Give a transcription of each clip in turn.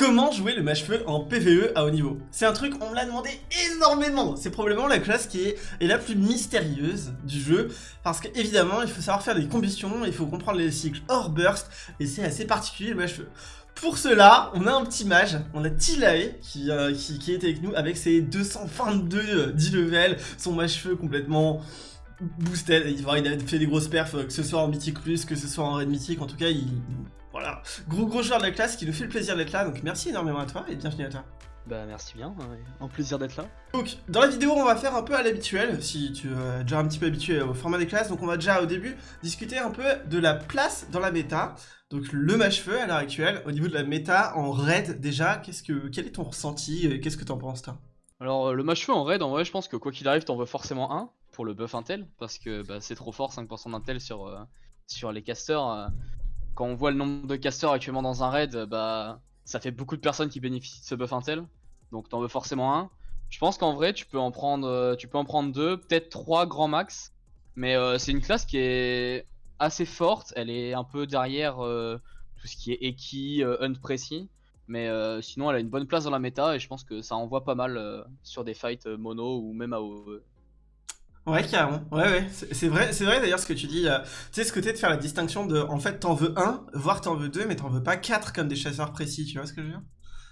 Comment jouer le mâche-feu en PvE à haut niveau. C'est un truc, on me l'a demandé énormément C'est probablement la classe qui est, la plus mystérieuse du jeu, parce qu'évidemment, il faut savoir faire des combustions, il faut comprendre les cycles hors burst, et c'est assez particulier le mâche-feu. Pour cela, on a un petit mage, on a Tilae qui, euh, est avec nous avec ses 222 10 levels, son mâche-feu complètement boosted, il, a fait des grosses perfs, que ce soit en mythique plus, que ce soit en raid mythique, en tout cas il, voilà, gros gros joueur de la classe qui nous fait le plaisir d'être là, donc merci énormément à toi et bienvenue à toi. Bah merci bien, un plaisir d'être là. Donc dans la vidéo on va faire un peu à l'habituel, si tu es déjà un petit peu habitué au format des classes, donc on va déjà au début discuter un peu de la place dans la méta, donc le match-feu à l'heure actuelle, au niveau de la méta en raid déjà, qu'est-ce que quel est ton ressenti, qu'est-ce que t'en penses toi? Alors euh, le match-feu en raid en vrai je pense que quoi qu'il arrive t'en veux forcément un pour le buff intel, parce que bah, c'est trop fort 5% d'intel sur, euh, sur les casters. Euh, quand on voit le nombre de casters actuellement dans un raid, bah ça fait beaucoup de personnes qui bénéficient de ce buff intel. Donc t'en veux forcément un. Je pense qu'en vrai tu peux en prendre euh, tu peux en prendre deux, peut-être trois grands max. Mais euh, c'est une classe qui est assez forte, elle est un peu derrière euh, tout ce qui est Eki, Hunt précis. Mais sinon elle a une bonne place dans la méta et je pense que ça envoie pas mal sur des fights mono ou même AOE. Ouais, carrément. Ouais, ouais. C'est vrai, c'est vrai d'ailleurs ce que tu dis. Euh, tu sais, ce côté de faire la distinction de, en fait, t'en veux un, voire t'en veux deux, mais t'en veux pas quatre comme des chasseurs précis. Tu vois ce que je veux dire?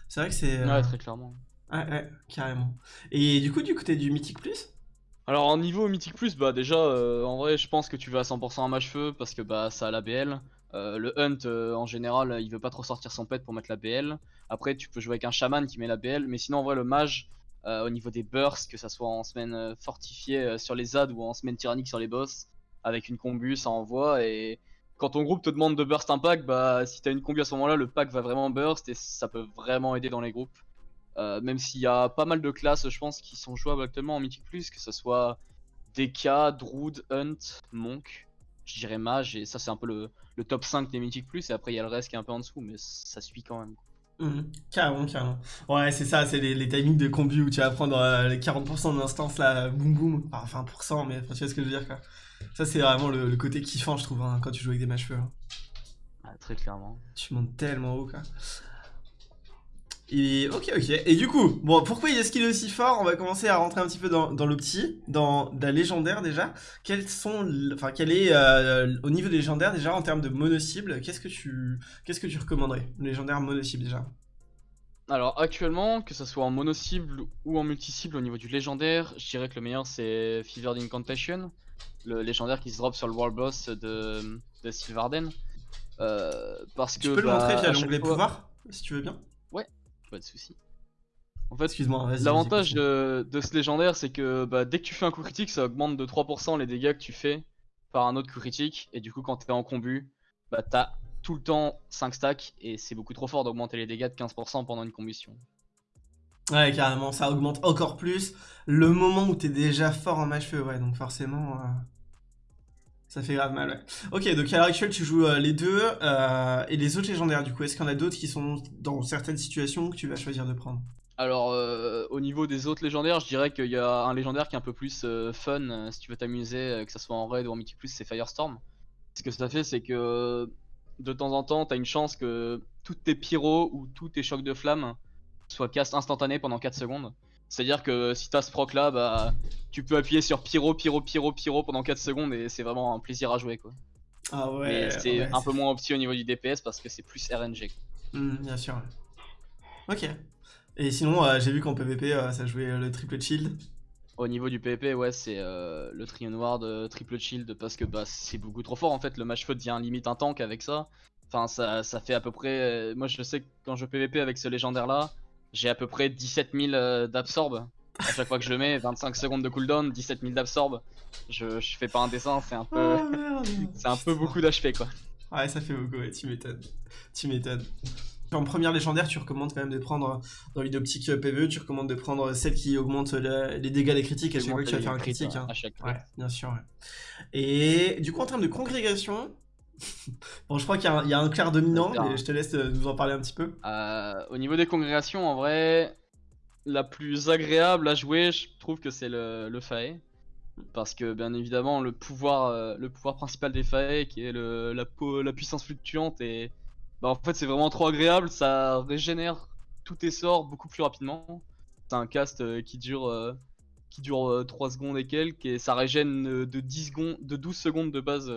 C'est vrai que c'est. Ouais, très clairement. Ouais, ouais, carrément. Et du coup, du côté du Mythic Plus? Alors, en niveau Mythic Plus, bah déjà, euh, en vrai, je pense que tu vas à 100% un match feu parce que bah ça a la BL. Euh, le Hunt, en général, il veut pas trop sortir son pet pour mettre la BL. Après, tu peux jouer avec un chaman qui met la BL, mais sinon, en vrai, le mage euh, au niveau des bursts, que ça soit en semaine euh, fortifiée euh, sur les ZAD ou en semaine tyrannique sur les boss, avec une combu, ça envoie. Et quand ton groupe te demande de burst un pack, bah si t'as une combu à ce moment-là, le pack va vraiment burst et ça peut vraiment aider dans les groupes. même s'il y a pas mal de classes, je pense, qui sont jouables actuellement en Mythic que ce soit DK, Druid, Hunt, Monk, je dirais Mage, et ça c'est un peu le, top 5 des Mythic et après il y a le reste qui est un peu en dessous, mais ça suit quand même. Mmh. carrément, carrément. Ouais, c'est ça, c'est les, les, timings de combi où tu vas prendre euh, les 40% de l'instance là, boum boum, enfin 20%, mais tu vois ce que je veux dire quoi. Ça, c'est vraiment le, côté kiffant, je trouve, hein, quand tu joues avec des matchs feu. Hein. Ah, très clairement. Tu montes tellement haut quoi. Et ok, ok. Et du coup, bon, pourquoi il est-ce qu'il est aussi fort? On va commencer à rentrer un petit peu dans, dans le petit, dans la légendaire déjà. Quels sont, enfin, quel est euh, au niveau des légendaires déjà en termes de mono-cible Qu'est-ce que tu, qu'est-ce que tu recommanderais? Légendaire mono-cible déjà. Alors actuellement, que ce soit en mono-cible ou en multi-cible au niveau du légendaire, je dirais que le meilleur c'est Fevered Incantation, le légendaire qui se drop sur le world boss de, de Sylvarden. Euh, parce tu que. Tu peux le montrer bah, via l'onglet pouvoir, si tu veux bien? Pas de soucis. En fait, l'avantage de, ce légendaire, c'est que bah, dès que tu fais un coup critique, ça augmente de 3% les dégâts que tu fais par un autre coup critique. Et du coup, quand t'es en combu, bah t'as tout le temps 5 stacks et c'est beaucoup trop fort d'augmenter les dégâts de 15% pendant une combustion. Ouais, carrément, ça augmente encore plus le moment où t'es déjà fort en match feu, ouais, donc forcément. Euh, ça fait grave mal, ouais. Ok, donc à l'heure actuelle, tu joues euh, les deux. Euh, et les autres légendaires, du coup, est-ce qu'il y en a d'autres qui sont dans certaines situations que tu vas choisir de prendre? Alors, euh, au niveau des autres légendaires, je dirais qu'il y a un légendaire qui est un peu plus fun, si tu veux t'amuser, que ce soit en raid ou en mythic plus, c'est Firestorm. Ce que ça fait, c'est que de temps en temps, t'as une chance que toutes tes pyros ou tous tes chocs de flamme soient cast instantanés pendant 4 secondes. C'est-à-dire que si t'as ce proc là, bah, tu peux appuyer sur pyro, pyro, pyro, pyro pendant 4 secondes et c'est vraiment un plaisir à jouer quoi. Ah ouais. c'est un peu moins opti au niveau du DPS parce que c'est plus RNG. Hmm, bien sûr. Ok. Et sinon, euh, j'ai vu qu'en PvP, euh, ça jouait euh, le triple shield. Au niveau du PvP, ouais, c'est le Trion Ward triple shield parce que bah, c'est beaucoup trop fort en fait. Le match foot devient limite un tank avec ça. Enfin, ça, ça fait à peu près. moi, je sais que quand je PvP avec ce légendaire là, j'ai à peu près 17 000 euh, d'absorbe. À chaque fois que je le mets, 25 secondes de cooldown, 17 000 d'absorbe. Je, je, fais pas un dessin, c'est un peu. Oh, c'est un peu beaucoup d'HP quoi. Ouais, ça fait beaucoup, ouais, tu m'étonnes. Tu m'étonnes. En première légendaire, tu recommandes quand même de prendre, dans une optique euh, PvE, tu recommandes de prendre celle qui augmente les dégâts des critiques à chaque fois que tu vas faire un critique. Hein. À chaque fois. Ouais, bien sûr. Ouais. Et du coup, en termes de congrégation, bon, je crois qu'il y, a un clair dominant, mais je te laisse euh, nous en parler un petit peu. Euh, au niveau des congrégations, en vrai, la plus agréable à jouer, je trouve que c'est le, le Fae. Parce que, bien évidemment, le pouvoir, euh, le pouvoir principal des Fae, qui est le, la, la puissance fluctuante, et bah, en fait, c'est vraiment trop agréable. Ça régénère tous tes sorts beaucoup plus rapidement. C'est un cast qui dure, qui dure 3 secondes et quelques, et ça régène de, 10 secondes, de 12 secondes de base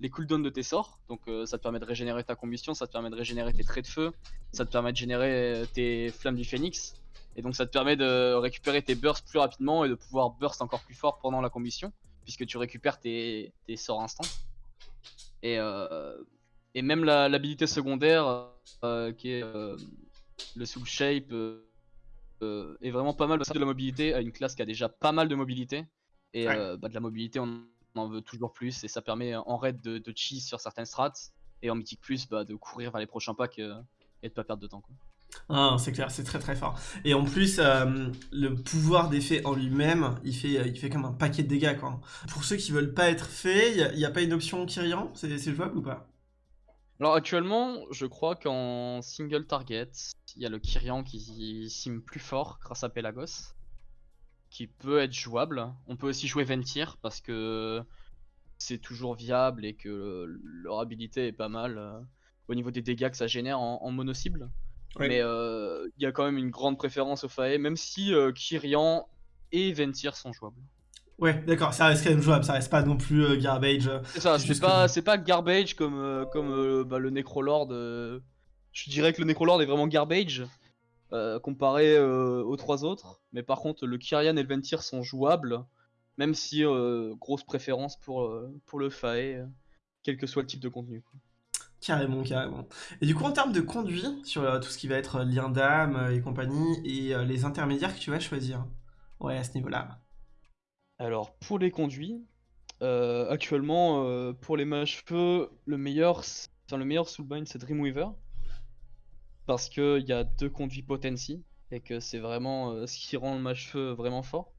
les cooldowns de tes sorts. Donc ça te permet de régénérer ta combustion, ça te permet de régénérer tes traits de feu, ça te permet de générer tes flammes du phénix. Et donc ça te permet de récupérer tes bursts plus rapidement et de pouvoir burst encore plus fort pendant la combustion, puisque tu récupères tes, tes sorts instants. Et, et même l'habilité secondaire, euh, qui est euh, le Soul Shape, euh, est vraiment pas mal de la mobilité à une classe qui a déjà pas mal de mobilité. Et bah, de la mobilité, on en veut toujours plus. Et ça permet en raid de, de cheese sur certaines strats. Et en mythique plus, bah, de courir vers les prochains packs et de pas perdre de temps. Quoi. Ah, c'est clair, c'est très très fort. Et en plus, le pouvoir d'effet en lui-même, il fait, il fait comme un paquet de dégâts. Quoi. Pour ceux qui veulent pas être faits, il n'y a, a, pas une option Kyrian? C'est jouable ou pas? Alors actuellement, je crois qu'en single target, il y a le Kyrian qui sim plus fort grâce à Pelagos, qui peut être jouable. On peut aussi jouer Ventir parce que c'est toujours viable et que leur habilité est pas mal euh, au niveau des dégâts que ça génère en, mono cible. Mais euh, il y a quand même une grande préférence au Fae, même si euh, Kyrian et Ventir sont jouables. Ouais, d'accord, ça reste quand même jouable, ça reste pas non plus euh, garbage. C'est ça, c'est pas, pas garbage comme, comme bah, le Necrolord. Je dirais que le Necrolord est vraiment garbage comparé aux trois autres. Mais par contre, le Kyrian et le Ventir sont jouables, même si grosse préférence pour, pour le Fae, quel que soit le type de contenu. Carrément, carrément. Et du coup, en termes de conduit, sur tout ce qui va être lien d'âme et compagnie, et les intermédiaires que tu vas choisir, ouais, à ce niveau-là. Alors, pour les conduits, euh, actuellement, euh, pour les mages feu, le meilleur, enfin, le meilleur soulbind c'est Dreamweaver. Parce qu'il y a deux conduits potency et que c'est vraiment euh, ce qui rend le mage feu vraiment fort.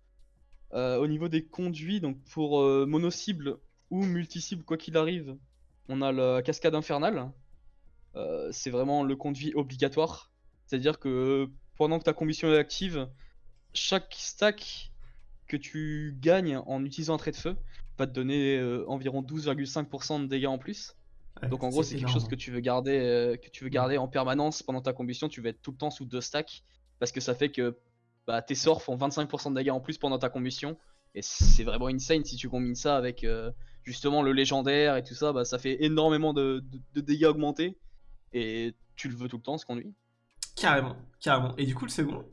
au niveau des conduits, donc pour mono-cible ou multi-cible, quoi qu'il arrive, on a la cascade infernale. c'est vraiment le conduit obligatoire. C'est-à-dire que pendant que ta combustion est active, chaque stack que tu gagnes en utilisant un trait de feu va te donner euh, environ 12,5% de dégâts en plus. Donc en gros c'est quelque chose que tu veux garder euh, que tu veux garder en permanence pendant ta combustion, tu vas être tout le temps sous deux stacks parce que ça fait que bah, tes sorts font 25% de dégâts en plus pendant ta combustion et c'est vraiment insane si tu combines ça avec euh, justement le légendaire et tout ça, bah, ça fait énormément de, de, dégâts augmentés et tu le veux tout le temps ce conduit. Carrément, carrément. Et du coup le second?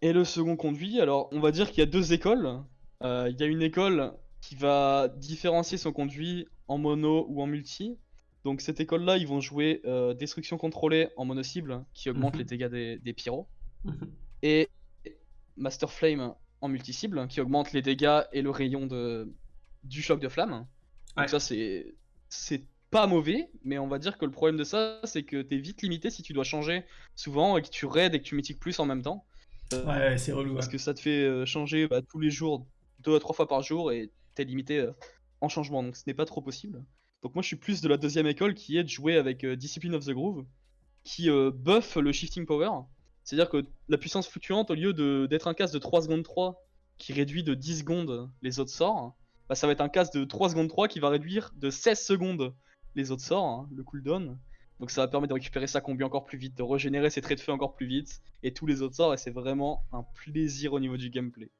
Et le second conduit, alors on va dire qu'il y a deux écoles. Euh, il y a une école qui va différencier son conduit en mono ou en multi. Donc cette école-là, ils vont jouer euh, destruction contrôlée en mono cible, qui augmente mhm. les dégâts des, pyros. Mhm. Et Master Flame en multi cible, qui augmente les dégâts et le rayon de, du choc de flamme. Donc ça c'est c'est pas mauvais, mais on va dire que le problème de ça, c'est que t'es vite limité si tu dois changer souvent et que tu raids et que tu mythiques plus en même temps. Ouais, c'est relou. Parce que ça te fait euh, changer bah, tous les jours, deux à trois fois par jour, et limité euh, en changement, donc ce n'est pas trop possible. Donc moi je suis plus de la deuxième école qui est de jouer avec euh, Discipline of the Groove, qui buff le shifting power. C'est-à-dire que la puissance fluctuante, au lieu d'être un casse de 3 secondes 3 qui réduit de 10 secondes les autres sorts, bah, ça va être un casse de 3 secondes 3 qui va réduire de 16 secondes les autres sorts, hein, le cooldown. Donc ça va permettre de récupérer sa combi encore plus vite, de régénérer ses traits de feu encore plus vite, et tous les autres sorts, et c'est vraiment un plaisir au niveau du gameplay.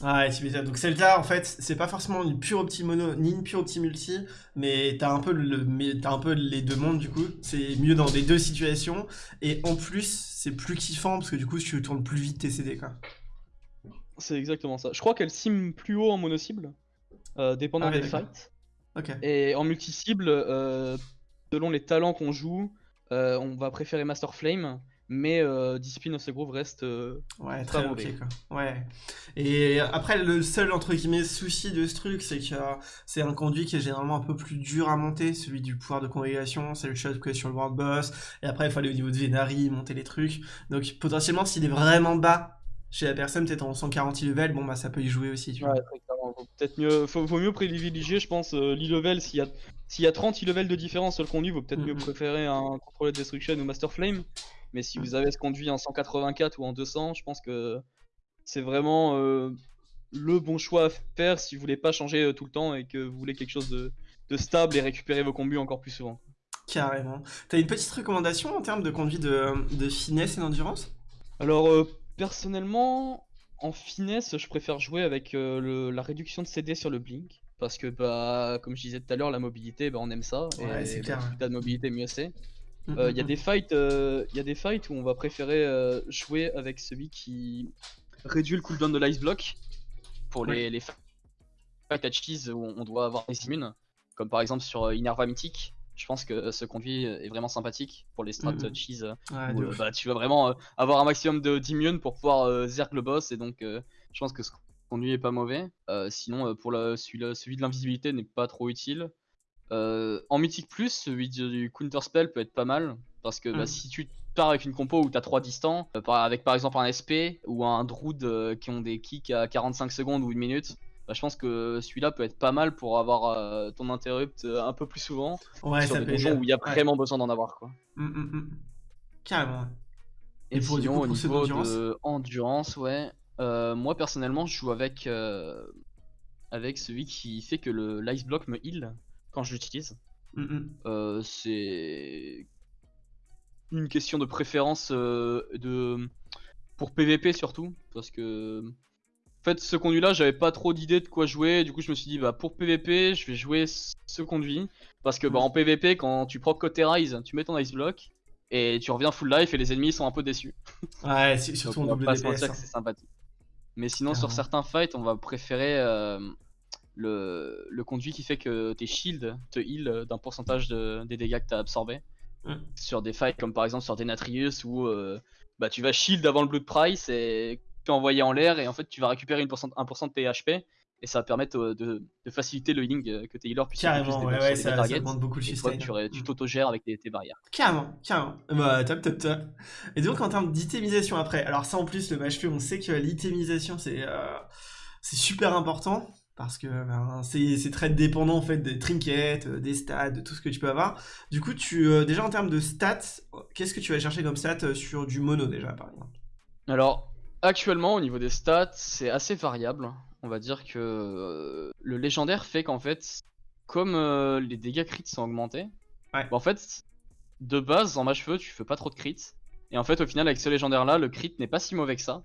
Ah ouais, tu Donc c'est le cas, en fait, c'est pas forcément une pure opti mono, ni une pure opti multi, mais t'as un, peu le, as un peu les deux mondes du coup. C'est mieux dans les deux situations, et en plus, c'est plus kiffant, parce que du coup, tu tournes plus vite tes CD, quoi. C'est exactement ça. Je crois qu'elle sim plus haut en mono cible, euh, dépendant ah des fights. Et en multi cible, euh, selon les talents qu'on joue, euh, on va préférer Master Flame, mais euh, Discipline of the Groove reste euh, ouais, très mauvais. Ouais. Et après, le seul entre guillemets souci de ce truc, c'est que c'est un conduit qui est généralement un peu plus dur à monter, celui du pouvoir de congrégation, c'est le chose que sur le World Boss, et après il faut aller au niveau de Venari, monter les trucs. Donc potentiellement, s'il est vraiment bas chez la personne, peut-être en 140 level, bon bah ça peut y jouer aussi. Tu ouais, peut-être mieux, faut, mieux privilégier, je pense, l'e-level s'il y a s'il y a 30 level de différence sur le conduit, vous peut-être mieux mm-hmm. préférer un contrôleur de destruction ou Master Flame. Mais si vous avez ce conduit en 184 ou en 200, je pense que c'est vraiment euh, le bon choix à faire si vous voulez pas changer euh, tout le temps et que vous voulez quelque chose de, stable et récupérer vos combus encore plus souvent. Carrément. T'as une petite recommandation en termes de conduite de, de finesse et d'endurance? Alors, euh, personnellement, en finesse, je préfère jouer avec euh, le- la réduction de CD sur le blink. Parce que, bah, comme je disais tout à l'heure, la mobilité, bah, on aime ça. Ouais, et c'est bah, clair, plus t'as de mobilité, mieux c'est. Mm, Euh, mm, Il y a mm. des fights, euh, y a des fights où on va préférer euh, jouer avec celui qui réduit le cooldown de l'ice block pour les, les fights à cheese où on doit avoir des immunes, comme par exemple sur Inerva Mythique. Je pense que ce conduit est vraiment sympathique pour les strats cheese Ouais, où, bah, tu vas vraiment avoir un maximum de d'immunes pour pouvoir zerg le boss et donc je pense que ce conduit est pas mauvais. Sinon pour le, celui, celui de l'invisibilité n'est pas trop utile. Euh, en mythique plus, celui du counter spell peut être pas mal parce que bah, Mm. si tu pars avec une compo où t'as 3 distants, euh, avec par exemple un SP ou un Druid euh, qui ont des kicks à 45 secondes ou une minute, bah, je pense que celui-là peut être pas mal pour avoir euh, ton interrupt un peu plus souvent Ouais, sur ça des donjons où il y a Ouais. vraiment besoin d'en avoir quoi. Mm, mm, mm. Carrément. Et, Et pour, sinon, coup, au niveau d'endurance de endurance, ouais. euh, moi personnellement, je joue avec euh, avec celui qui fait que le l'ice block me heal quand je l'utilise. Mm, mm. Euh, c'est une question de préférence euh, de pour PVP surtout parce que en fait ce conduit là j'avais pas trop d'idées de quoi jouer du coup je me suis dit bah pour PVP je vais jouer ce conduit parce que bah en PVP quand tu proc côté rise tu mets ton ice block et tu reviens full life et les ennemis sont un peu déçus Ouais, c'est- surtout en mentir hein. c'est sympathique mais sinon sur certains fights on va préférer euh, le, le conduit qui fait que tes shields te heal d'un pourcentage de- des dégâts que t'as absorbés Mm. sur des fights comme par exemple sur Denatrius où euh, bah, tu vas shield avant le Blood Price et tu es envoyé en l'air et en fait tu vas récupérer une pourcent- 1% de tes HP et ça va permettre euh, de, de faciliter le healing euh, que tes healers puissent plus Carrément, ouais, ça, des ça targets demande beaucoup de toi sustain. tu, ré- tu Mm. t'auto-gères avec tes, tes barrières. Carrément, carrément. Bah, top, top, top. Et donc, en termes d'itémisation après, alors ça en plus, le match on sait que l'itémisation c'est euh, c'est super important parce que ben, c'est très dépendant en fait des trinkets, euh, des stats, de tout ce que tu peux avoir. Du coup, tu euh, déjà en termes de stats, qu'est-ce que tu vas chercher comme stats euh, sur du mono déjà par exemple? Alors, actuellement, au niveau des stats, c'est assez variable. On va dire que euh, le légendaire fait qu'en fait, comme euh, les dégâts crits sont augmentés, Ouais. bah, en fait, de base, en match feu, tu fais pas trop de crits. Et en fait, au final, avec ce légendaire là, le crit n'est pas si mauvais que ça.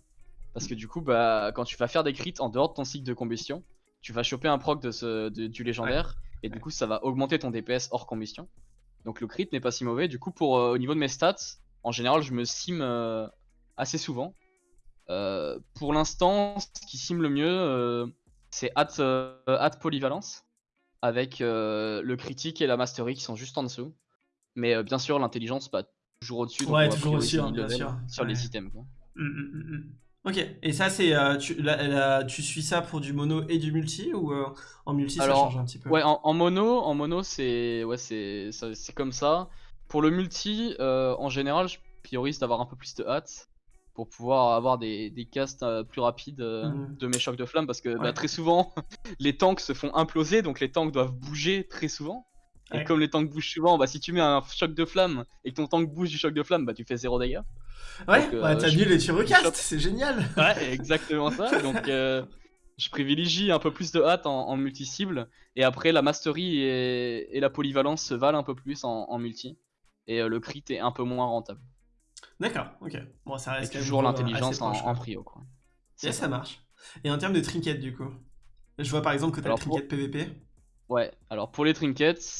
Parce que du coup, bah, quand tu vas faire des crits en dehors de ton cycle de combustion, tu vas choper un proc de ce, de- du légendaire. Et du coup, ça va augmenter ton DPS hors combustion. Donc le crit n'est pas si mauvais. Du coup, pour, euh, au niveau de mes stats, en général, je me sim euh, assez souvent. Euh, pour l'instant, ce qui sim le mieux, c'est at, at polyvalence, avec le critique et la mastery qui sont juste en dessous. Mais bien sûr, l'intelligence, bah, toujours au-dessus. Ouais, toujours au-dessus, hein, bien sûr. Sur les items. Quoi. Mm, mm, mm. Ok, et ça c'est euh, tu, la- la- tu suis ça pour du mono et du multi ou euh, en multi ça change un petit peu? Ouais, en, en mono, en mono, c'est ouais, c'est comme ça. Pour le multi, euh, en général, je priorise d'avoir un peu plus de hâte pour pouvoir avoir des, des casts plus rapides Mhm. de mes chocs de flamme parce que bah, très souvent les tanks se font imploser donc les tanks doivent bouger très souvent. Et Ouais. comme les tanks bougent souvent, bah, si tu mets un choc de flamme et que ton tank bouge du choc de flamme, bah tu fais zéro dégâts. Ouais, donc, euh, bah, t'as je- mis les tu recastes, c'est génial Ouais, exactement ça. Donc, euh, je privilégie un peu plus de hâte en, en multi-cible. Et après, la mastery et, et la polyvalence se valent un peu plus en, en multi. Et euh, le crit est un peu moins rentable. D'accord, ok. Bon, ça reste toujours l'intelligence en, en quoi. prio. Quoi. Ça marche. Et en termes de trinkets, du coup? Je vois par exemple que t'as le Alors, trinket PVP. Ouais, alors pour les trinkets,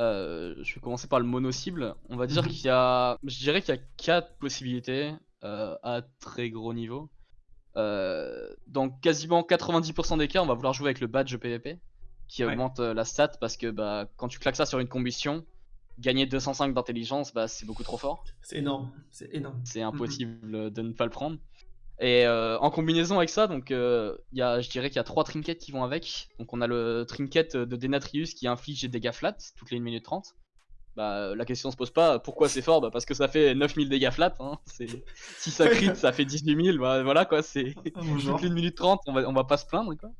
euh, je vais commencer par le mono-cible. On va dire Mhm. qu'il y a. Je dirais qu'il y a 4 possibilités euh, à très gros niveau. Euh, dans quasiment 90% des cas, on va vouloir jouer avec le badge PVP qui Ouais. augmente la stat parce que bah, quand tu claques ça sur une combustion, gagner 205 d'intelligence, bah, c'est beaucoup trop fort. C'est énorme, c'est énorme. C'est impossible de ne pas le prendre. Et euh, en combinaison avec ça, donc euh, y a, je dirais qu'il y a trois trinkets qui vont avec. Donc on a le trinket de Denatrius qui inflige des dégâts flat toutes les 1 minute 30. Bah, la question se pose pas pourquoi c'est fort, bah, parce que ça fait 9000 dégâts flat. Hein. Si ça crit, ça fait 18 000. Bah, voilà quoi, c'est Ah, toutes les 1 minute 30, on va, on va pas se plaindre quoi.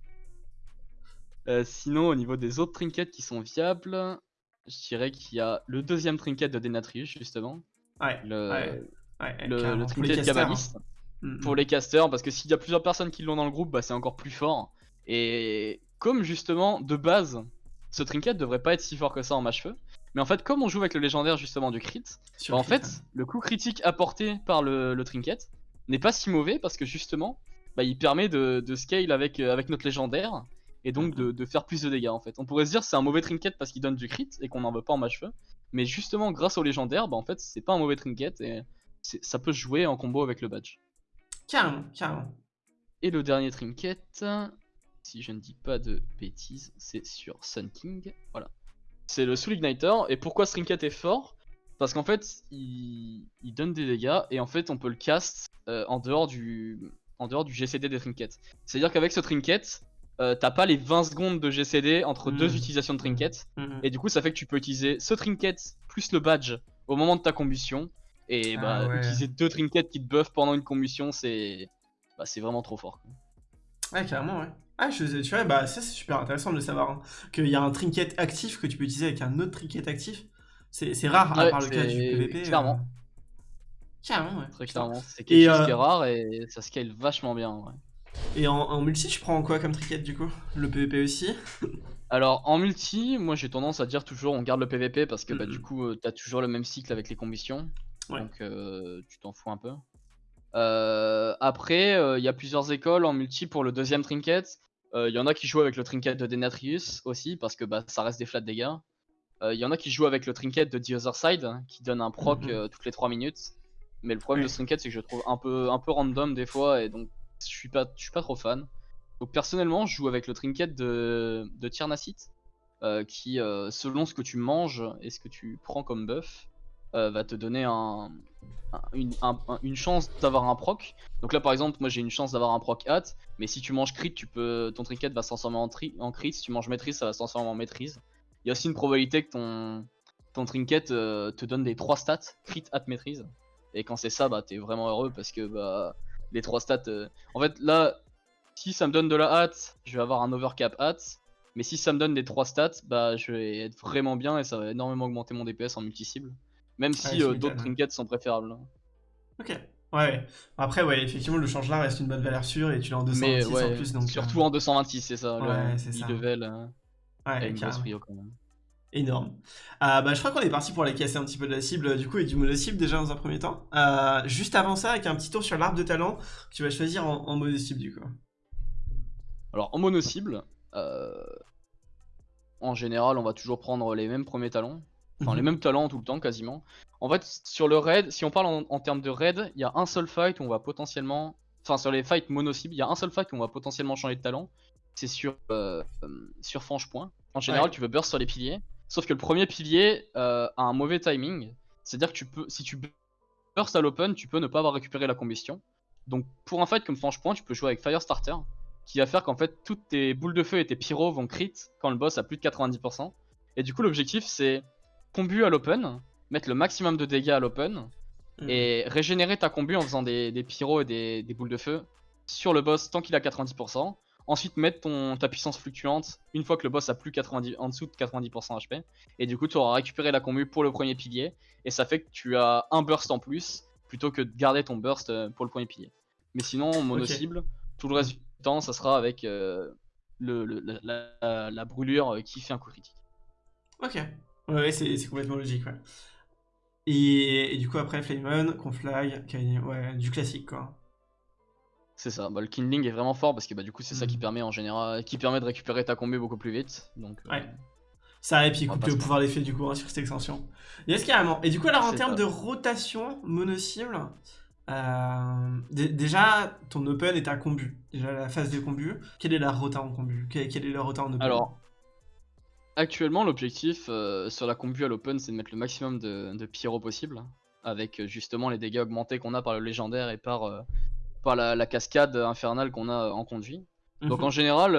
Euh, sinon, au niveau des autres trinkets qui sont viables, je dirais qu'il y a le deuxième trinket de Denatrius justement. Ouais, Le, ouais, ouais, le, trinket casters, Kabbaliste hein. Mm, pour mm. les casters parce que s'il y a plusieurs personnes qui l'ont dans le groupe, bah, c'est encore plus fort. Et comme justement de base, ce trinket devrait pas être si fort que ça en match feu, Mais en fait, comme on joue avec le légendaire justement du crit, bah, en fait, ouais. le coup critique apporté par le, le trinket n'est pas si mauvais parce que justement, bah, il permet de, de scale avec, euh, avec notre légendaire et donc de, de faire plus de dégâts en fait. On pourrait se dire c'est un mauvais trinket parce qu'il donne du crit et qu'on n'en veut pas en match feu, mais justement grâce au légendaire, bah, en fait c'est pas un mauvais trinket et ça peut se jouer en combo avec le badge. Carrément, carrément. Et le dernier trinket, si je ne dis pas de bêtises, c'est sur Sun King. Voilà. C'est le Soul Igniter. Et pourquoi ce trinket est fort? Parce qu'en fait, il... il donne des dégâts et en fait, on peut le cast euh, en, dehors du... en dehors du GCD des trinkets. C'est-à-dire qu'avec ce trinket, euh, t'as pas les 20 secondes de GCD entre deux utilisations de trinket. Mhm. Et du coup, ça fait que tu peux utiliser ce trinket plus le badge au moment de ta combustion. Et Ah bah, ouais. utiliser deux trinkets qui te buffent pendant une combustion, c'est bah, c'est vraiment trop fort. Ouais, carrément, ouais. Ah, je, tu vois, bah ça c'est super intéressant de le savoir. hein. Qu'il y a un trinket actif que tu peux utiliser avec un autre trinket actif. C'est rare, à Ouais, part le cas du PVP. euh. clairement. Carrément, ouais. Très clairement. C'est Et, quelque chose euh, qui est rare et ça scale vachement bien. ouais. Et en, en multi, tu prends quoi comme trinket du coup? Le PVP aussi? Alors en multi, moi j'ai tendance à dire toujours on garde le PVP parce que bah, du coup euh, t'as toujours le même cycle avec les combustions. Ouais. Donc euh, tu t'en fous un peu. Euh, après, il y a plusieurs écoles en multi pour le deuxième trinket. Il y en a qui jouent avec le trinket de Denatrius aussi parce que bah, ça reste des flat dégâts. Il y en a qui jouent avec le trinket de The Other Side hein, qui donne un proc Mhm. euh, toutes les 3 minutes. Mais le problème Ouais. de ce trinket c'est que je le trouve un peu, un peu random des fois et donc je suis pas, je suis pas trop fan. Donc personnellement je joue avec le trinket de, de Tiernacite euh, qui euh, selon ce que tu manges et ce que tu prends comme buff euh, va te donner un, un- une, un- un- une chance d'avoir un proc. Donc là par exemple moi j'ai une chance d'avoir un proc hat, mais si tu manges crit tu peux ton trinket va se transformer en, crit, si tu manges maîtrise ça va se transformer en maîtrise. Il y a aussi une probabilité que ton, trinket euh, te donne des 3 stats, crit, hat, maîtrise. Et quand c'est ça bah t'es vraiment heureux parce que bah les 3 stats... euh, En fait là si ça me donne de la hâte, je vais avoir un overcap hâte. Mais si ça me donne des 3 stats, bah je vais être vraiment bien et ça va énormément augmenter mon DPS en multi-cible. Même si euh, d'autres trinkets sont préférables. hein. Ok. Ouais, ouais. Après, ouais, effectivement, le change là reste une bonne valeur sûre et tu l'as en 226 Mais ouais, en plus. Donc, surtout en 226, c'est ça. ouais, le c'est ça. level euh, euh, a ouais, une grosse carrément. prio quand même. Énorme. Euh, bah, je crois qu'on est parti pour aller casser un petit peu de la cible du coup et du mono-cible déjà dans un premier temps. Euh, juste avant ça, avec un petit tour sur l'arbre de talent que tu vas choisir en, en mono-cible du coup. Alors en mono cible, euh, en général, on va toujours prendre les mêmes premiers talents. Enfin, Mhm. les mêmes talents tout le temps quasiment. En fait, sur le raid, si on parle en, en termes de raid, il y a un seul fight où on va potentiellement. Enfin, sur les fights mono cible, il y a un seul fight où on va potentiellement changer de talent. C'est sur, euh, euh, sur Franche Point. En général, Ouais. tu veux burst sur les piliers. Sauf que le premier pilier euh, a un mauvais timing. C'est-à-dire que tu peux, si tu burst à l'open, tu peux ne pas avoir récupéré la combustion. Donc, pour un fight comme Franche Point, tu peux jouer avec Firestarter qui va faire qu'en fait toutes tes boules de feu et tes pyros vont crit quand le boss a plus de 90%. Et du coup l'objectif c'est combu à l'open, mettre le maximum de dégâts à l'open Mhm. et régénérer ta combu en faisant des, des pyros et des, des boules de feu sur le boss tant qu'il a 90%. Ensuite mettre ton, ta puissance fluctuante une fois que le boss a plus 90, en dessous de 90% HP. Et du coup tu auras récupéré la combu pour le premier pilier et ça fait que tu as un burst en plus plutôt que de garder ton burst euh, pour le premier pilier. Mais sinon mono Ok. cible, tout le reste du temps ça sera avec euh, le, le- la, la- la brûlure euh, qui fait un coup critique. Ok. Ouais, c'est complètement logique, ouais. Et, et du coup, après, Flamon, Conflag, Kanye, ouais, du classique, quoi. C'est ça, bah, le kindling est vraiment fort parce que bah, du coup c'est ça qui Mhm. permet en général qui permet de récupérer ta combu beaucoup plus vite. Donc euh, Ouais. Ça, et puis coupe le pouvoir d'effet du coup hein, sur cette extension. Yes, carrément. Et du coup, alors en termes de rotation mono-cible, euh, dé- déjà, ton open est à combu. Déjà, la phase de combu. Quelle est la rota en combu? Quelle, quelle est la rota en open? Alors, actuellement, l'objectif euh, sur la combu à l'open, c'est de mettre le maximum de, de pyro possible, avec euh, justement les dégâts augmentés qu'on a par le légendaire et par, euh, par la, la cascade infernale qu'on a en conduit. Donc Mhm. en général,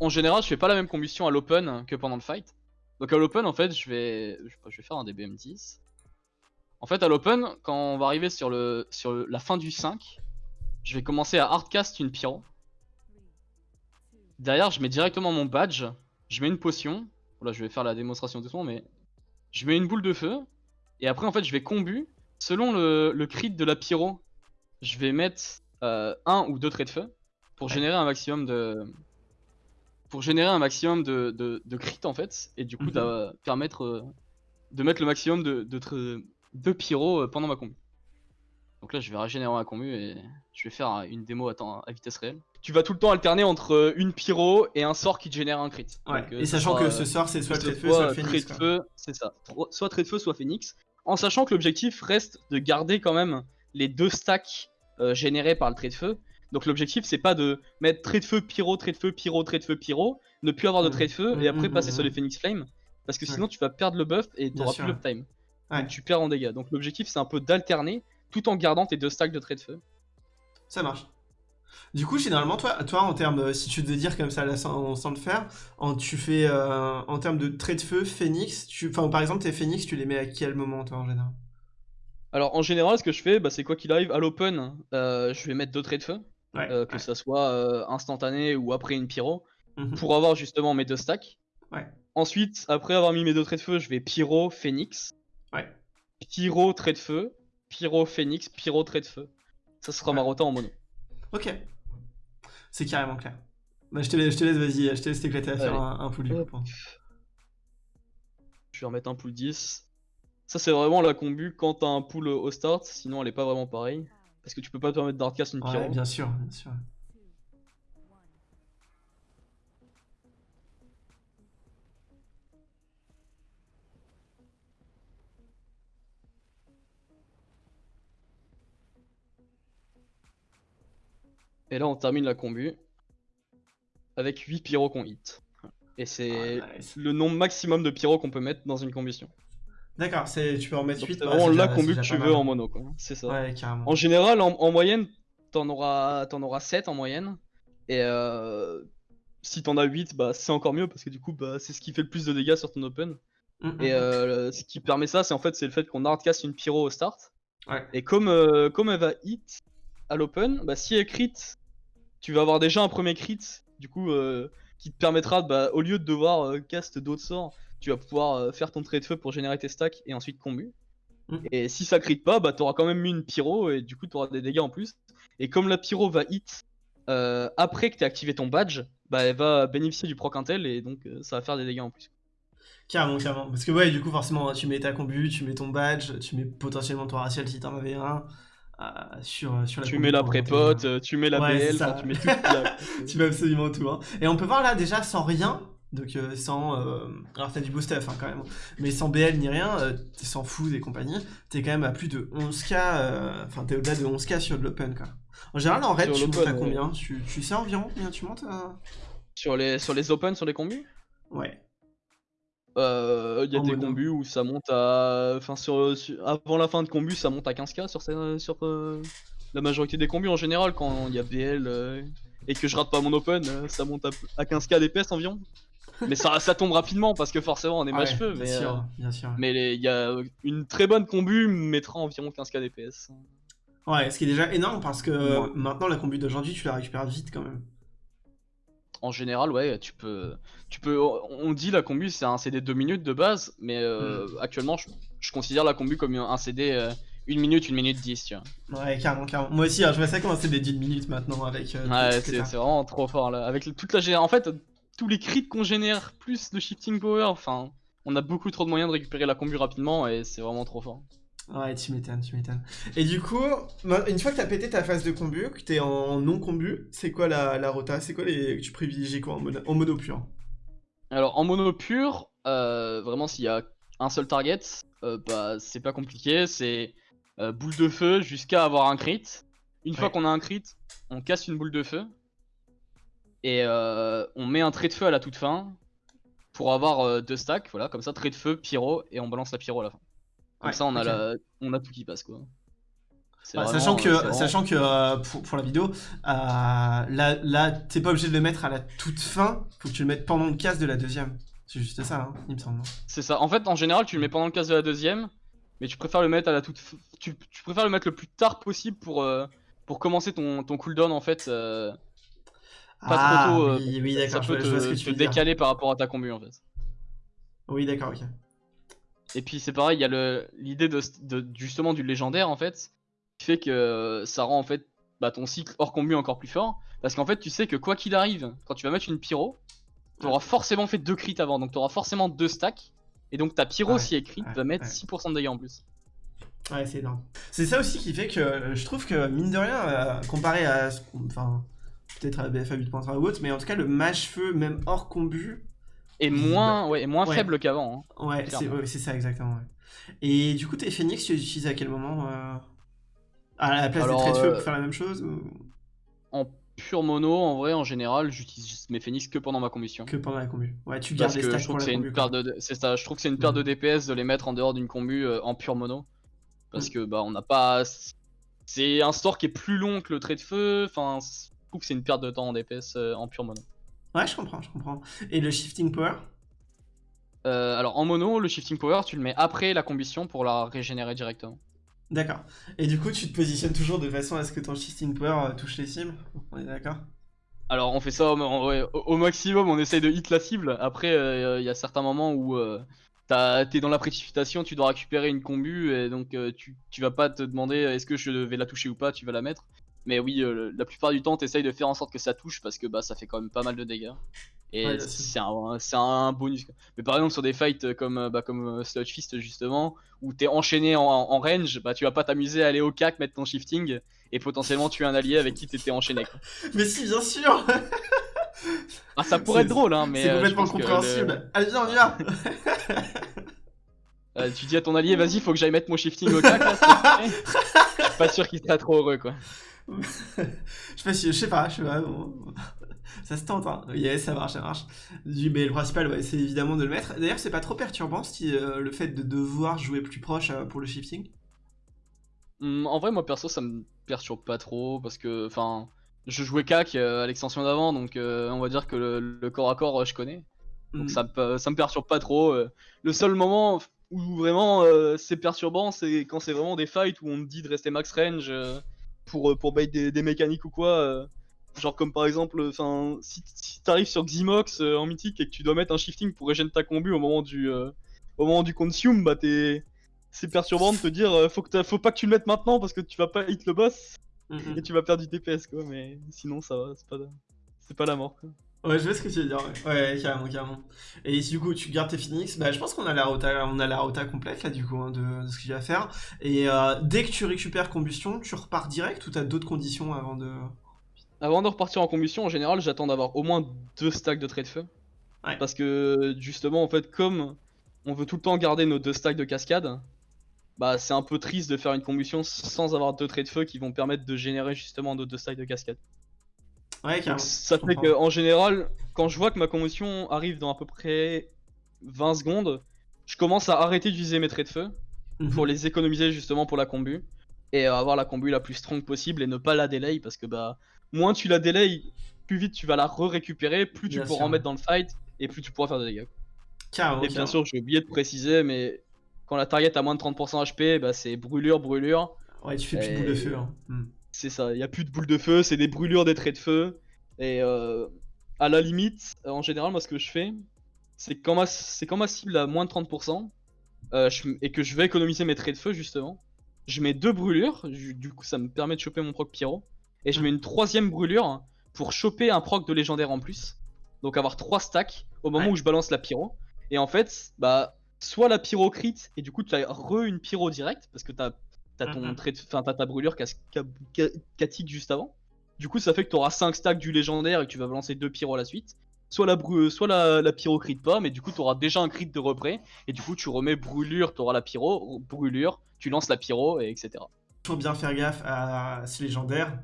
en général, je fais pas la même combustion à l'open que pendant le fight. Donc à l'open, en fait, je vais, je, je vais faire un DBM10. En fait, à l'open, quand on va arriver sur, le, sur le- la fin du 5, je vais commencer à hardcast une pyro. Derrière, je mets directement mon badge, je mets une potion. Voilà, je vais faire la démonstration doucement, mais je mets une boule de feu. Et après, en fait, je vais combu. Selon le, le crit de la pyro, je vais mettre euh, un ou deux traits de feu pour Ouais. générer un maximum de, pour générer un maximum de, de, de crit en fait, et du coup, Mhm. permettre euh, de mettre le maximum de, de, de pyro euh, pendant ma combu. Donc là, je vais régénérer ma combu et je vais faire une démo à, temps- à vitesse réelle. Tu vas tout le temps alterner entre euh, une pyro et un sort qui te génère un crit. Ouais. Donc, euh, Et sachant que euh, ce sort, c'est soit le trait de feu, soit le phénix. c'est ça. Soit trait de feu, soit phénix. En sachant que l'objectif reste de garder quand même les deux stacks euh, générés par le trait de feu. Donc l'objectif c'est pas de mettre trait de feu, pyro, trait de feu, pyro, trait de feu, pyro, ne plus avoir de Mm. trait de feu et après mm, passer sur les phoenix flame. Parce que Ouais. sinon tu vas perdre le buff et Bien t'auras plus. Ouais. Donc tu perds en dégâts. Donc l'objectif c'est un peu d'alterner tout en gardant tes deux stacks de trait de feu. Ça marche. Du coup, généralement, toi, toi en termes, euh, si tu devais dire comme ça, là, sans, sans le faire, en, tu fais, euh, en termes de trait de feu, phénix, tu, enfin, par exemple, tes phénix, tu les mets à quel moment, toi, en général? Alors en général ce que je fais bah, c'est quoi qu'il arrive à l'open euh, je vais mettre deux traits de feu. Ouais. euh, que ouais. ça soit instantané ou après une pyro. Mhm. pour avoir justement mes deux stacks. Ouais. Ensuite, après avoir mis mes deux traits de feu, je vais pyro, phénix, Ouais. pyro, trait de feu, pyro, phénix, pyro, trait de feu. Ça sera ma rota en mono. Ok. C'est carrément clair. Bah, je te laisse, je te laisse, vas-y, je te laisse t'éclater à faire un, un pool du coup. Je vais remettre un pool 10. Ça, c'est vraiment la combu quand t'as un pool au start, sinon elle est pas vraiment pareille. Parce que tu peux pas te permettre d'hardcast une pyro. Ouais, bien sûr, bien sûr. Et là, on termine la combu avec 8 pyros qu'on hit. Et c'est Ah, nice. le nombre maximum de pyros qu'on peut mettre dans une combustion. D'accord, c'est, tu peux en mettre Donc 8. c'est vraiment la combu que tu veux en mono, quoi. C'est ça. Ouais, carrément. En général, en, en moyenne, t'en auras, t'en auras 7 en moyenne. Et euh, si t'en as 8, bah, c'est encore mieux parce que du coup, bah, c'est ce qui fait le plus de dégâts sur ton open. Mm, mm, Et mm. euh, ce qui permet ça, c'est en fait, c'est le fait qu'on hardcast une pyro au start. Ouais. Et comme, euh, comme elle va hit à l'open, bah, si elle crit, tu vas avoir déjà un premier crit, du coup, euh, qui te permettra, bah, au lieu de devoir euh, cast d'autres sorts, tu vas pouvoir euh, faire ton trait de feu pour générer tes stacks et ensuite combu. Mm. Et si ça crit pas, bah, t'auras quand même mis une pyro et du coup, t'auras des dégâts en plus. Et comme la pyro va hit après que t'aies activé ton badge, bah, elle va bénéficier du proc intel et donc ça va faire des dégâts en plus. Carrément, carrément. Parce que ouais, du coup, forcément, tu mets ta combu, tu mets ton badge, tu mets potentiellement ton racial si t'en avais un. Euh, sur, sur la Tu mets la prépote, euh, tu mets la Ouais, BL, enfin, tu mets tout. tu mets absolument tout. Hein. Et on peut voir là déjà sans rien, donc euh, sans. euh, alors t'as du beau stuff hein, quand même, mais sans BL ni rien, euh, t'es sans food et compagnie, t'es quand même à plus de 11k, euh, enfin t'es au-delà de 11k sur de l'open quoi. En général en raid Sur tu montes à ouais. combien? Tu, tu sais environ combien tu montes euh? Sur les, sur les open, sur les combus Ouais. Euh, Il y a des combus où ça monte à. Enfin, sur, sur- avant la fin de combu, ça monte à 15k sur, sur euh, la majorité des combus en général. Quand il y a BL euh, et que je rate pas mon open, euh, ça monte à, à 15k DPS environ. Mais ça, ça tombe rapidement parce que forcément on est Ah match ouais, feu. bien Mais, sûr, bien sûr. mais il y a une très bonne combu mettra environ 15k DPS. Ouais, ce qui est déjà énorme parce que Ouais. maintenant la combu d'aujourd'hui tu la récupères vite quand même. En général, ouais, tu peux. Tu peux on dit la combu c'est un CD 2 minutes de base, mais euh, Mm. actuellement je, je considère la combu comme un CD 1 minute, 1 minute 10, tu vois. Ouais, carrément, carrément. Moi aussi, hein, je vois ça commencer des 10 minutes maintenant avec. euh, Ouais, c'est vraiment trop fort là. Avec toute la En fait, tous les crits qu'on génère, plus le shifting power, enfin, on a beaucoup trop de moyens de récupérer la combu rapidement et c'est vraiment trop fort. Ouais, tu m'étonnes, tu m'étonnes. Et du coup, une fois que t'as pété ta phase de combu, que t'es en non combu, c'est quoi la, la rota? C'est quoi les. Tu privilégies quoi en mono, en mono pur? Alors en mono pur, euh, vraiment s'il y a un seul target, euh, bah c'est pas compliqué, c'est euh, boule de feu jusqu'à avoir un crit. Une fois qu'on a un crit, on casse une boule de feu et on met un trait de feu à la toute fin pour avoir deux stacks, voilà, comme ça trait de feu, pyro et on balance la pyro à la fin. Comme Ouais, ça on a ok. la, on a tout qui passe quoi. Bah, vraiment, sachant euh, que, vraiment- sachant que euh, pour, pour la vidéo, euh, là, là t'es pas obligé de le mettre à la toute fin, faut que tu le mettes pendant le casse de la deuxième. C'est juste ça, hein, il me semble. C'est ça. En fait, en général, tu le mets pendant le casse de la deuxième, mais tu préfères le mettre à la toute. Tu, tu préfères le mettre le plus tard possible pour, euh, pour commencer ton, ton cooldown en fait. euh, Pas trop ah, tôt, euh, oui, oui, ça d'accord, je, peut te, je vois ce que te tu veux dire. décaler par rapport à ta combu en fait. Oui, d'accord, ok. Et puis c'est pareil, il y a l'idée de, de- justement du légendaire en fait, qui fait que ça rend en fait bah, ton cycle hors combu encore plus fort. Parce qu'en fait, tu sais que quoi qu'il arrive, quand tu vas mettre une pyro, t'auras forcément fait deux crits avant, donc t'auras forcément deux stacks. Et donc ta pyro, Ouais, si elle crit, ouais, va mettre ouais. 6% de dégâts en plus. Ouais, c'est énorme. C'est ça aussi qui fait que euh, je trouve que, mine de rien, euh, comparé à. ce qu'on- Enfin, peut-être à BFA 8.3 ou autre, mais en tout cas, le mage-feu, même hors combu, Et moins, ouais, et moins Ouais. faible qu'avant. hein. ouais, c'est ouais, ça exactement. Et du coup, tes phoenix, tu les utilises à quel moment euh, À la place Alors, des traits de feu euh, pour faire la même chose ou? En pure mono, en vrai, en général, j'utilise mes phoenix que pendant ma combustion. que pendant la combu Ouais, tu gardes Parce les que stacks je trouve pour que la c'est une de, ça, je trouve que c'est une perte Mhm. de DPS de les mettre en dehors d'une combu euh, en pure mono. Parce Mhm. que bah on n'a pas, c'est un store qui est plus long que le trait de feu. Enfin, je trouve que c'est une perte de temps en DPS euh, en pure mono. Ouais, je comprends, je comprends. Et le shifting power? Euh, alors en mono, le shifting power, tu le mets après la combustion pour la régénérer directement. D'accord. Et du coup, tu te positionnes toujours de façon à ce que ton shifting power euh, touche les cibles? On est d'accord? Alors on fait ça au, maximum, on essaye de hit la cible. Après, euh, il y a certains moments où euh, t'es dans la précipitation, tu dois récupérer une combu et donc euh, tu, tu vas pas te demander est-ce que je vais la toucher ou pas, tu vas la mettre. Mais oui, euh, la plupart du temps, t'essayes de faire en sorte que ça touche parce que bah ça fait quand même pas mal de dégâts. Et Ouais, c'est un, un bonus. Mais par exemple sur des fights euh, comme, euh, bah, comme euh, Sludge Fist justement, où t'es enchaîné en, en range, bah tu vas pas t'amuser à aller au cac, mettre ton shifting et potentiellement tuer un allié avec qui t'étais enchaîné. quoi. Mais si, bien sûr Ah, ça pourrait être drôle, hein, mais. C'est euh, complètement que compréhensible. Allez, viens, on y va le- euh, tu dis à ton allié, vas-y, faut que j'aille mettre mon shifting au cac, là, pas sûr qu'il sera trop heureux, quoi. je sais pas si, je sais pas, je sais pas. bon. Ça se tente, hein. Yes, ça marche, ça marche. Du- Mais le principal, ouais, c'est évidemment de le mettre. D'ailleurs, c'est pas trop perturbant si, euh, le fait de devoir jouer plus proche euh, pour le shifting. Hum, en vrai, moi perso, ça me perturbe pas trop parce que, enfin, je jouais cac euh, à l'extension d'avant, donc on va dire que le, le corps à corps, je connais. Donc Mm. ça, me- ça me perturbe pas trop. Le seul moment où vraiment c'est perturbant, c'est quand c'est vraiment des fights où on te dit de rester max range pour, euh, pour bait des, des mécaniques ou quoi. euh. Genre comme par exemple, enfin, si, si t'arrives sur Ximox euh, en mythique et que tu dois mettre un shifting pour régénérer ta combu au moment du, euh, au moment du consume, bah t'es... C'est perturbant de te dire euh, faut, que faut pas que tu le mettes maintenant parce que tu vas pas hit le boss Mm, mm. et tu vas perdre du DPS quoi, mais sinon ça va, c'est pas, c'est pas la mort quoi. Ouais, je vois ce que tu veux dire. Ouais, ouais carrément, carrément. Et si du coup tu gardes tes Phoenix, bah je pense qu'on a la rota, on a la rota complète là du coup hein, de, de ce qu'il y a à faire. Et euh, dès que tu récupères combustion, tu repars direct ou t'as d'autres conditions avant de? Avant de repartir en combustion, en général, j'attends d'avoir au moins deux stacks de traits de feu. Ouais. Parce que justement, en fait, comme on veut tout le temps garder nos deux stacks de cascade, bah c'est un peu triste de faire une combustion sans avoir deux traits de feu qui vont permettre de générer justement nos deux stacks de cascade. Ouais, Donc, carrément. ça fait qu'en général, quand je vois que ma combustion arrive dans à peu près 20 secondes, je commence à arrêter d'utiliser mes traits de feu Mhm. pour les économiser justement pour la combu et avoir la combu la plus strong possible et ne pas la delay parce que bah moins tu la delay plus vite tu vas la re-récupérer plus tu Bien pourras sûr. en mettre dans le fight et plus tu pourras faire de dégâts Carrément, et bien carrément. sûr j'ai oublié de préciser mais quand la target a moins de 30% HP bah c'est brûlure brûlure Ouais, tu fais plus de boule de feu. Hein. C'est ça il y a plus de boules de feu c'est des brûlures des traits de feu. Et euh, à la limite en général moi ce que je fais c'est quand ma c'est quand ma cible a moins de 30% euh, je- et que je vais économiser mes traits de feu justement je mets deux brûlures du coup ça me permet de choper mon proc pyro et je mets une troisième brûlure pour choper un proc de légendaire en plus. Donc avoir trois stacks au moment Ouais. où je balance la pyro. Et en fait bah soit la pyro crit et du coup tu as re une pyro direct parce que t'as T'as ton Mhm. trait de... enfin, t'as ta brûlure qui juste avant. Du coup, ça fait que t'auras 5 stacks du légendaire et que tu vas balancer deux pyros à la suite. Soit la, bru... soit la, la pyro crit pas, mais du coup, t'auras déjà un crit de repré. Et du coup, tu remets brûlure, t'auras la pyro, brûlure, tu lances la pyro, et etc. Toujours bien faire gaffe à ce légendaire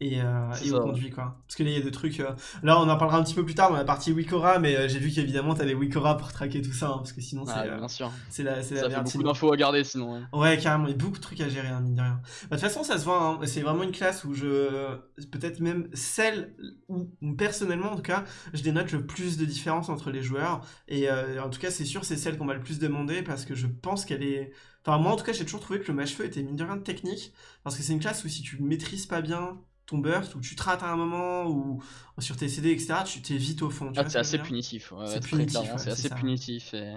et, euh, et conduit quoi. Parce que là il y a des trucs. euh, Là on en parlera un petit peu plus tard dans la partie Wikora, mais euh, j'ai vu qu'évidemment t'as les Wikora pour traquer tout ça, hein, parce que sinon c'est Ah, bien sûr. c'est la, c'est la Ça fait merde. beaucoup d'infos à garder sinon. hein. Ouais, carrément, il y a beaucoup de trucs à gérer, hein, mine de rien. Bah, De toute façon, ça se voit, hein, c'est vraiment une classe où je. Peut-être même celle où, personnellement, en tout cas, je dénote le plus de différence entre les joueurs. Et en tout cas, c'est sûr, c'est celle qu'on m'a le plus demandé parce que je pense qu'elle est. Enfin, moi, en tout cas, j'ai toujours trouvé que le match-feu était mine de rien technique. Parce que c'est une classe où si tu maîtrises pas bien, ton burst, ou tu te rates à un moment, ou sur tes CD, etc., tu t'es vite au fond. Ah, c'est assez punitif. C'est punitif, ouais, c'est assez ça. punitif. Et...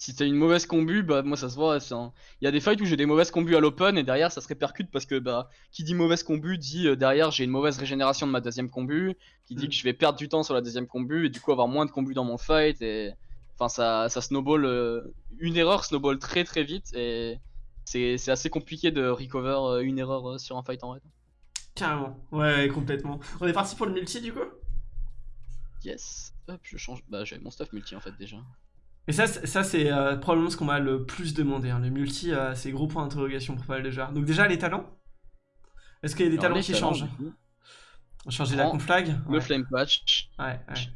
Si t'as une mauvaise combu, bah moi ça se voit. un- Il y a des fights où j'ai des mauvaises combus à l'open et derrière ça se répercute parce que bah qui dit mauvaise combu dit euh, derrière j'ai une mauvaise régénération de ma deuxième combu, qui dit Mm. que je vais perdre du temps sur la deuxième combu et du coup avoir moins de combu dans mon fight et enfin ça ça snowball. euh, Une erreur snowball très très vite et c'est assez compliqué de recover euh, une erreur sur un fight en raid. Carrément. Ouais, complètement. On est parti pour le multi, du coup? Yes. Hop, je change. Bah j'avais mon stuff multi en fait déjà. Et ça, c'est- ça c'est euh, probablement ce qu'on m'a le plus demandé. hein. Le multi, euh, c'est gros point d'interrogation pour pas mal de joueurs. Donc déjà, les talents? Est-ce qu'il y a des Alors, talents qui talents, changent? coup, Changer la conflag? Le flame patch. ouais, ouais.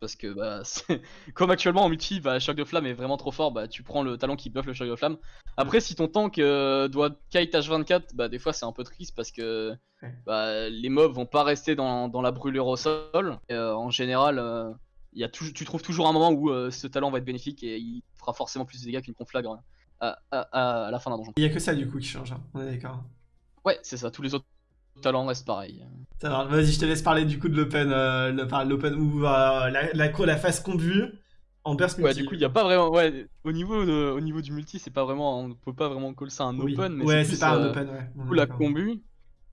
Parce que bah, comme actuellement en multi, bah, choc de flamme est vraiment trop fort, bah, tu prends le talent qui buff le choc de flamme. Après, si ton tank euh, doit kite H24, bah, des fois c'est un peu triste parce que bah, les mobs vont pas rester dans, dans la brûlure au sol. Et, euh, en général, euh, y a tu trouves toujours un moment où ce talent va être bénéfique et il fera forcément plus de dégâts qu'une conflag à, à- à- à la fin d'un donjon. Il y a que ça, du coup, qui change. hein. On est d'accord. Ouais, c'est ça, tous les autres pareils. Ça va, Vas-y, je te laisse parler du coup de l'open, euh, l'open ou euh, la, la, la phase combu en burst Ouais, du coup, il y a pas vraiment. Ouais, au niveau, de- au niveau du multi, c'est pas vraiment. On peut pas vraiment call ça un Oui. open, mais ouais, c'est c'est plus, pas un euh, open, ouais. Du coup, la combu.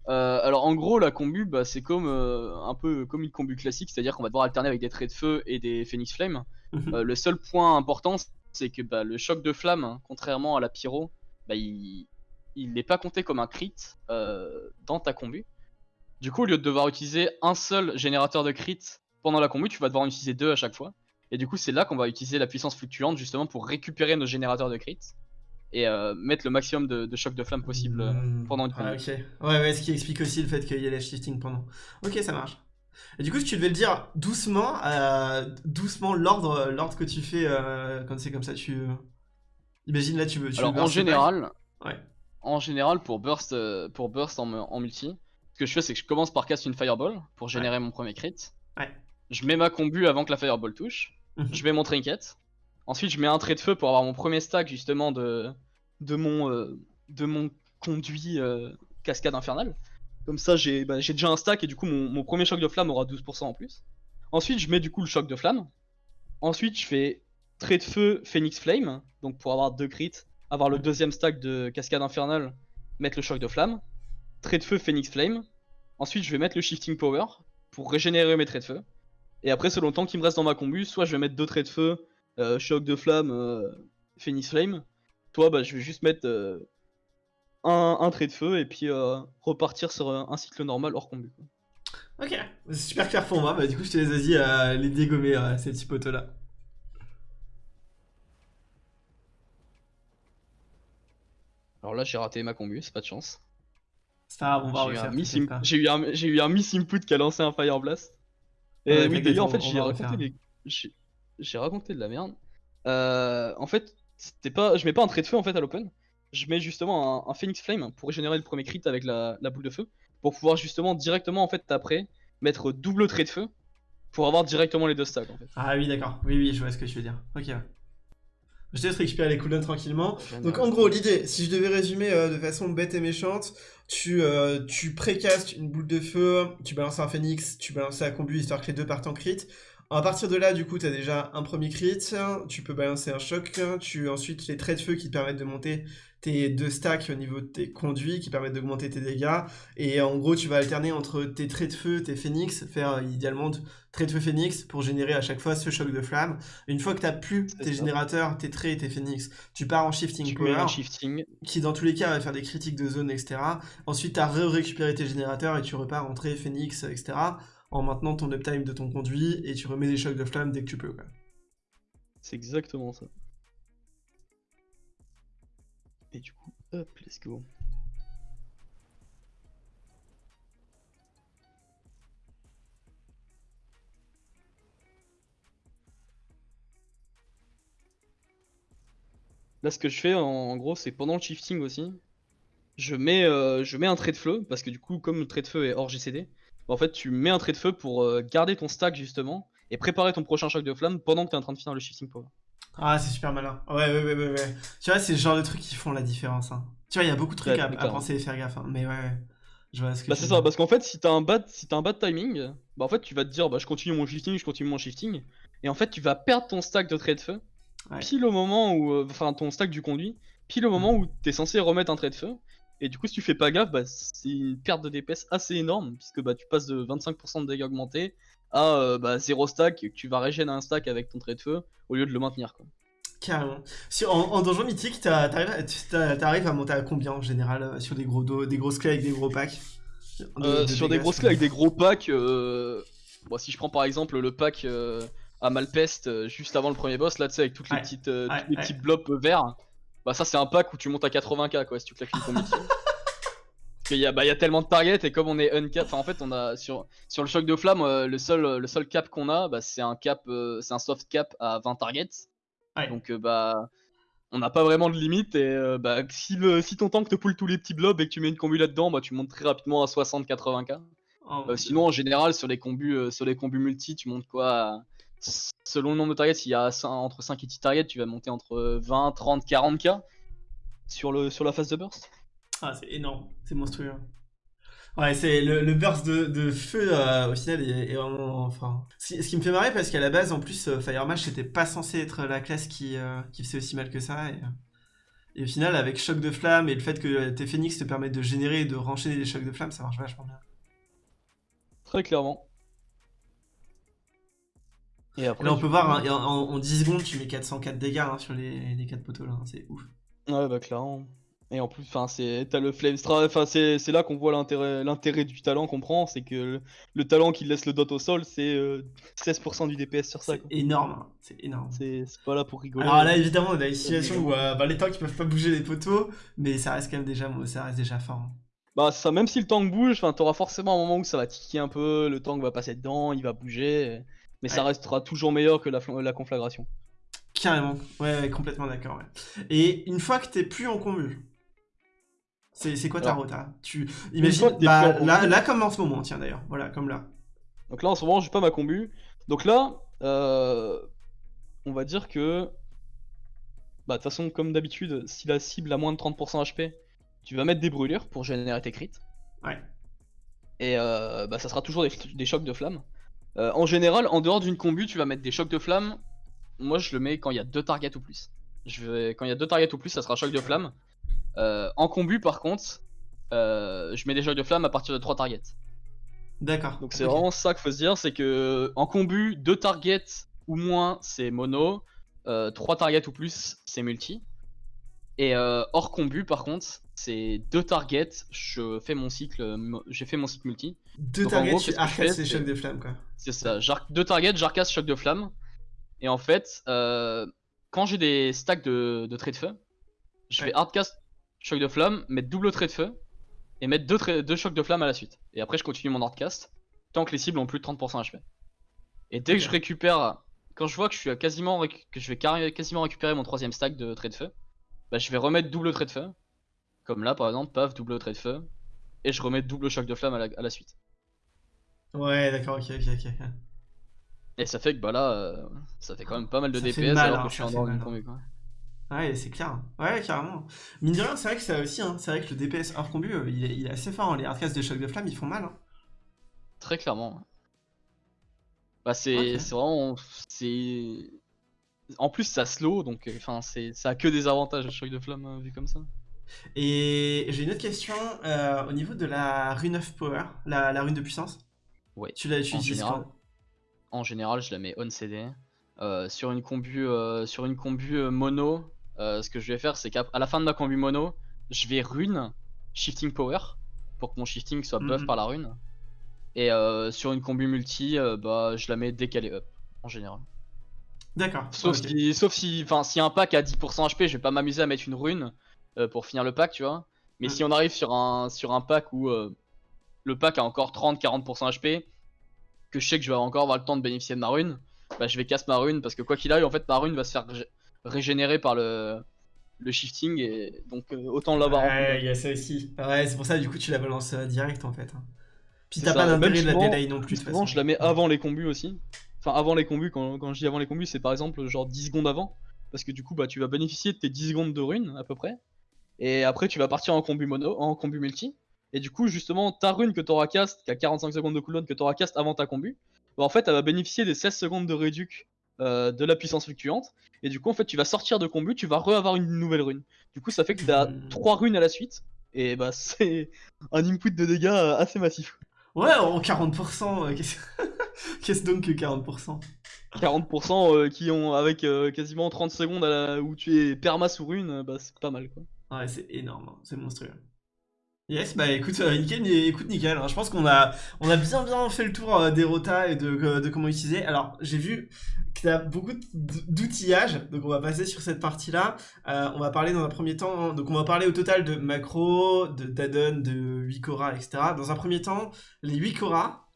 euh, alors en gros, la combu, bah, c'est comme euh, un peu comme une combu classique, c'est-à-dire qu'on va devoir alterner avec des traits de feu et des phoenix flame. Mhm. Euh, le seul point important, c'est que bah, le choc de flamme, hein, contrairement à la pyro, bah, il il n'est pas compté comme un crit euh, dans ta combu. Du coup, au lieu de devoir utiliser un seul générateur de crit pendant la combu, tu vas devoir en utiliser deux à chaque fois. Et du coup, c'est là qu'on va utiliser la puissance fluctuante justement pour récupérer nos générateurs de crit et euh, mettre le maximum de, de choc de flamme possible euh, Hmm. pendant une Ah, combu. ok. Ouais, ouais, ce qui explique aussi le fait qu'il y ait les shifting pendant. Ok, ça marche. Et du coup, si tu devais le dire doucement, euh, doucement, l'ordre, l'ordre que tu fais euh, quand c'est comme ça, tu. Imagine là, tu veux. Tu Alors en général, Ouais. En général pour burst, euh, pour burst en, en multi, ce que je fais c'est que je commence par casser une fireball pour générer mon premier crit. Ouais. Je mets ma combu avant que la fireball touche. Mhm. Je mets mon trinket. Ensuite je mets un trait de feu pour avoir mon premier stack justement de de mon euh, de mon conduit euh, cascade infernale. Comme ça j'ai bah, j'ai déjà un stack et du coup mon, mon premier choc de flamme aura 12% en plus. Ensuite je mets du coup le choc de flamme. Ensuite je fais trait de feu Phoenix Flame donc pour avoir deux crits avoir le deuxième stack de cascade infernale, mettre le choc de flamme, trait de feu Phoenix Flame. Ensuite, je vais mettre le shifting power pour régénérer mes traits de feu. Et après, selon le temps qui me reste dans ma combu, soit je vais mettre deux traits de feu, euh, choc de flamme, euh, Phoenix Flame. Toi, bah, je vais juste mettre euh, un, un trait de feu et puis repartir sur un, cycle normal hors combu. Ok, c'est super clair pour moi. Bah, du coup, je te laisse vas-y euh, les dégommer, ces petits poteaux Alors là, j'ai raté ma combu, c'est pas de chance. Grave, on va J'ai eu, un pas. j'ai eu un- miss input qui a lancé un Fire Blast. Et Ouais, oui, d'ailleurs, en fait, j'ai raconté, raconté de la merde. Euh, en fait, c'était pas, je mets pas un trait de feu en fait à l'open. Je mets justement un, un Phoenix Flame pour régénérer le premier crit avec la, la boule de feu, pour pouvoir justement directement en fait après mettre double trait de feu pour avoir directement les deux stacks en fait. Ah oui, d'accord. Oui, oui, je vois ce que tu veux dire. Ok. Je te laisse récupérer les cooldowns tranquillement. Donc en gros, l'idée, si je devais résumer euh, de façon bête et méchante, tu, euh, tu précastes une boule de feu, tu balances un phoenix, tu balances la combu histoire que les deux partent en crit. À partir de là, du coup, tu as déjà un premier crit, tu peux balancer un choc, tu ensuite les traits de feu qui te permettent de monter tes deux stacks au niveau de tes conduits, qui permettent d'augmenter tes dégâts. Et en gros, tu vas alterner entre tes traits de feu, tes phoenix, faire euh, idéalement de traits de feu phoenix pour générer à chaque fois ce choc de flamme. Une fois que tu as plus tes ça. générateurs, tes traits et tes phoenix, tu pars en shifting Tu power shifting. qui dans tous les cas va faire des critiques de zone, etc. Ensuite, tu as récupéré tes générateurs et tu repars entrer Phoenix, etc. En maintenant ton uptime de ton conduit et tu remets des chocs de flamme dès que tu peux. C'est exactement ça. Et du coup, hop, let's go. Là, ce que je fais en, gros, c'est pendant le shifting aussi, je mets, euh, je mets un trait de feu, parce que du coup, comme le trait de feu est hors GCD, bah, en fait, tu mets un trait de feu pour euh, garder ton stack justement et préparer ton prochain choc de flamme pendant que tu es en train de finir le shifting power. Ah, c'est super malin. Ouais, ouais, ouais, ouais, ouais. Tu vois, c'est le genre de trucs qui font la différence. hein. Tu vois, il y a beaucoup de trucs Ouais, à, penser et faire gaffe. hein. Mais ouais, ouais. Je vois ce que Bah c'est ça, parce qu'en fait si t'as un bad si t'as un bad timing, bah en fait tu vas te dire bah je continue mon shifting, je continue mon shifting, et en fait tu vas perdre ton stack de trait de feu, Ouais. pile au moment où, euh, enfin ton stack du conduit, pile au moment où t'es censé remettre un trait de feu, et du coup si tu fais pas gaffe, bah c'est une perte de DPS assez énorme, puisque bah tu passes de 25% de dégâts augmentés à euh, bah 0 stack, et que tu vas régénérer un stack avec ton trait de feu, au lieu de le maintenir quoi. Carrément. Sur, en, en donjon mythique, t'arrives à, monter à combien en général euh, sur des gros dos, des grosses clés avec des gros packs? De- Euh, de sur des grosses clés avec des gros packs, euh... bon, si je prends par exemple le pack à Malpeste juste avant le premier boss, là tu sais, avec toutes les Ouais, petites, ouais, tous les ouais. petits blobs verts, bah ça c'est un pack où tu montes à 80k quoi si tu claques une combi. Parce qu'il y, a- bah, il y a tellement de targets et comme on est uncap, enfin en fait on a sur, sur le choc de flamme, euh, le, seul, le seul cap qu'on a, bah, c'est un cap, euh, c'est un soft cap à 20 targets. Ouais. Donc euh, bah on n'a pas vraiment de limite et euh, bah, si, le, si ton tank te pull tous les petits blobs et que tu mets une combu là-dedans, bah tu montes très rapidement à 60-80k. Oh, Euh, sinon, en général, sur les combus, euh, sur les combus multi, tu montes quoi à- Selon le nombre de targets, s'il y a entre 5 et 10 targets, tu vas monter entre euh, 20, 30, 40k sur, le, sur la phase de burst. Ah, c'est énorme, c'est monstrueux. Ouais, c'est le, le burst de, de feu euh, au final est, est vraiment. Enfin, ce qui, me fait marrer parce qu'à la base, en plus, euh, Fire Mage c'était pas censé être la classe qui, euh, qui faisait aussi mal que ça. Et, et au final, avec choc de flamme et le fait que tes phoenix te permettent de générer et de renchaîner les chocs de flamme, ça marche vachement bien. Très clairement. Et Et après, là, on peut voir, hein, en, en- en 10 secondes, tu mets 404 dégâts hein, sur les, les 4 poteaux là, hein, c'est ouf. Ouais, bah clairement. Et en plus, enfin, c'est t'as le flame stra, enfin c'est c'est là qu'on voit l'intérêt l'intérêt du talent qu'on prend, c'est que le, le talent qui laisse le dot au sol, c'est euh, 16% du DPS sur ça. C'est quoi. énorme, hein, c'est énorme. C'est c'est pas là pour rigoler. Alors là, évidemment, on a une situation où euh, bah, les tanks ils peuvent pas bouger les poteaux, mais ça reste quand même déjà, ça reste déjà fort. hein. Bah ça, même si le tank bouge, enfin t'auras forcément un moment où ça va tiquer un peu, le tank va passer dedans, il va bouger, mais ça restera toujours meilleur que la, la conflagration. Carrément, ouais, complètement d'accord. Ouais. Et une fois que t'es plus en combu, c'est c'est quoi ta Alors, rota Tu fois imagine, que t'es bah, là, comme en ce moment, tiens d'ailleurs, voilà, comme là. Donc là en ce moment j'ai pas ma combu. Donc là, euh, on va dire que, bah de toute façon comme d'habitude, si la cible a moins de 30% HP, tu vas mettre des brûlures pour générer tes crits. Ouais. Et euh, bah ça sera toujours des, des chocs de flamme. Euh, en général, en dehors d'une combu, tu vas mettre des chocs de flamme. Moi je le mets quand il y a deux targets ou plus. Je vais... Quand il y a deux targets ou plus, ça sera choc de flamme. Euh, en combu par contre, euh, je mets des chocs de flamme à partir de 3 targets. D'accord. Donc c'est vraiment ça qu'il faut se dire, c'est que en combu, 2 targets ou moins c'est mono, 3 targets ou plus c'est multi. Et euh, hors combu par contre, c'est 2 targets, je fais mon cycle, mo- j'ai fait mon cycle multi. Deux Donc, targets, gros, tu ces c'est- chocs de flamme quoi. C'est ça, 2 targets, j'arcasse choc de flamme. Et en fait, euh, quand j'ai des stacks de, de traits de feu, je Ouais. vais hardcast choc de flamme, mettre double trait de feu, et mettre deux, deux chocs de flamme à la suite. Et après, je continue mon hardcast, tant que les cibles ont plus de 30% HP. Et dès que je récupère, quand je vois que je suis à quasiment, que je vais quasiment récupérer mon troisième stack de trait de feu, bah, je vais remettre double trait de feu. Comme là, par exemple, paf, double trait de feu. Et je remets double choc de flamme à la, à la suite. Ouais, d'accord, ok, ok, ok. Et ça fait que bah là, euh, ça fait quand même pas mal de Ça DPS mal, alors hein, que je suis en combu, quoi. Ouais, c'est clair. Ouais, carrément. Mine de rien, c'est vrai que ça aussi, hein. c'est vrai que le DPS hors combu, euh, il, est, il est assez fort. hein. Les hardcasts de chocs de flamme, ils font mal. hein. Très clairement. Bah c'est vraiment c'est en plus ça slow donc euh, enfin ça a que des avantages le choc de flamme euh, vu comme ça. Et j'ai une autre question euh, au niveau de la rune of power, la, la rune de puissance. Ouais. Tu l'as tu En général. En général, je la mets on CD Euh, sur une combu euh, sur une combu mono. ce que je vais faire c'est qu'à la fin de ma combu mono, je vais rune shifting power pour que mon shifting soit buff Mhm. par la rune. Et sur une combu multi, bah je la mets dès qu'elle est up en général. D'accord. Sauf si, sauf si, enfin, si un pack a 10% HP, je vais pas m'amuser à mettre une rune euh, pour finir le pack, tu vois. Mais Mm. si on arrive sur un, sur un pack où euh, le pack a encore 30-40% HP, que je sais que je vais encore avoir le temps de bénéficier de ma rune, bah je vais casse ma rune parce que quoi qu'il aille, en fait, ma rune va se faire ré- régénérer par le, le shifting et donc euh, autant l'avoir en Ouais, il y a ça aussi. Ouais, c'est pour ça, du coup, tu la balances euh, direct en fait. hein. Puis t'as pas d'intérêt de la delay non plus. Souvent, je la mets avant les combus aussi. Enfin, avant les combus, quand, quand je dis avant les combus, c'est par exemple genre 10 secondes avant. Parce que du coup, bah, tu vas bénéficier de tes 10 secondes de rune à peu près. Et après, tu vas partir en combu mono, en combu multi. Et du coup, justement, ta rune que t'auras cast, qui a 45 secondes de cooldown que t'auras cast avant ta combu, bah, en fait, elle va bénéficier des 16 secondes de réduc euh, de la puissance fluctuante. Et du coup, en fait, tu vas sortir de combu, tu vas re-avoir une nouvelle rune. Du coup, ça fait que t'as Hmm. 3 runes à la suite. Et bah, c'est un input de dégâts euh, assez massif. Ouais, en 40%, euh, qu'est-ce qu'est-ce donc que 40% 40% euh, qui ont avec quasiment 30 secondes à la- où tu es perma sur une, euh, bah c'est pas mal quoi. Ouais, c'est énorme, hein, c'est monstrueux. Yes, bah écoute, euh, nickel, écoute, nickel. hein, je pense qu'on a, on a bien bien fait le tour euh, des rotas et de, euh, de comment utiliser. Alors, j'ai vu que tu as beaucoup d- d'outillage, donc on va passer sur cette partie-là. Euh, on va parler dans un premier temps, hein, donc on va parler au total de macro, de d'addon, de Wikora, etc. Dans un premier temps, les Wikora.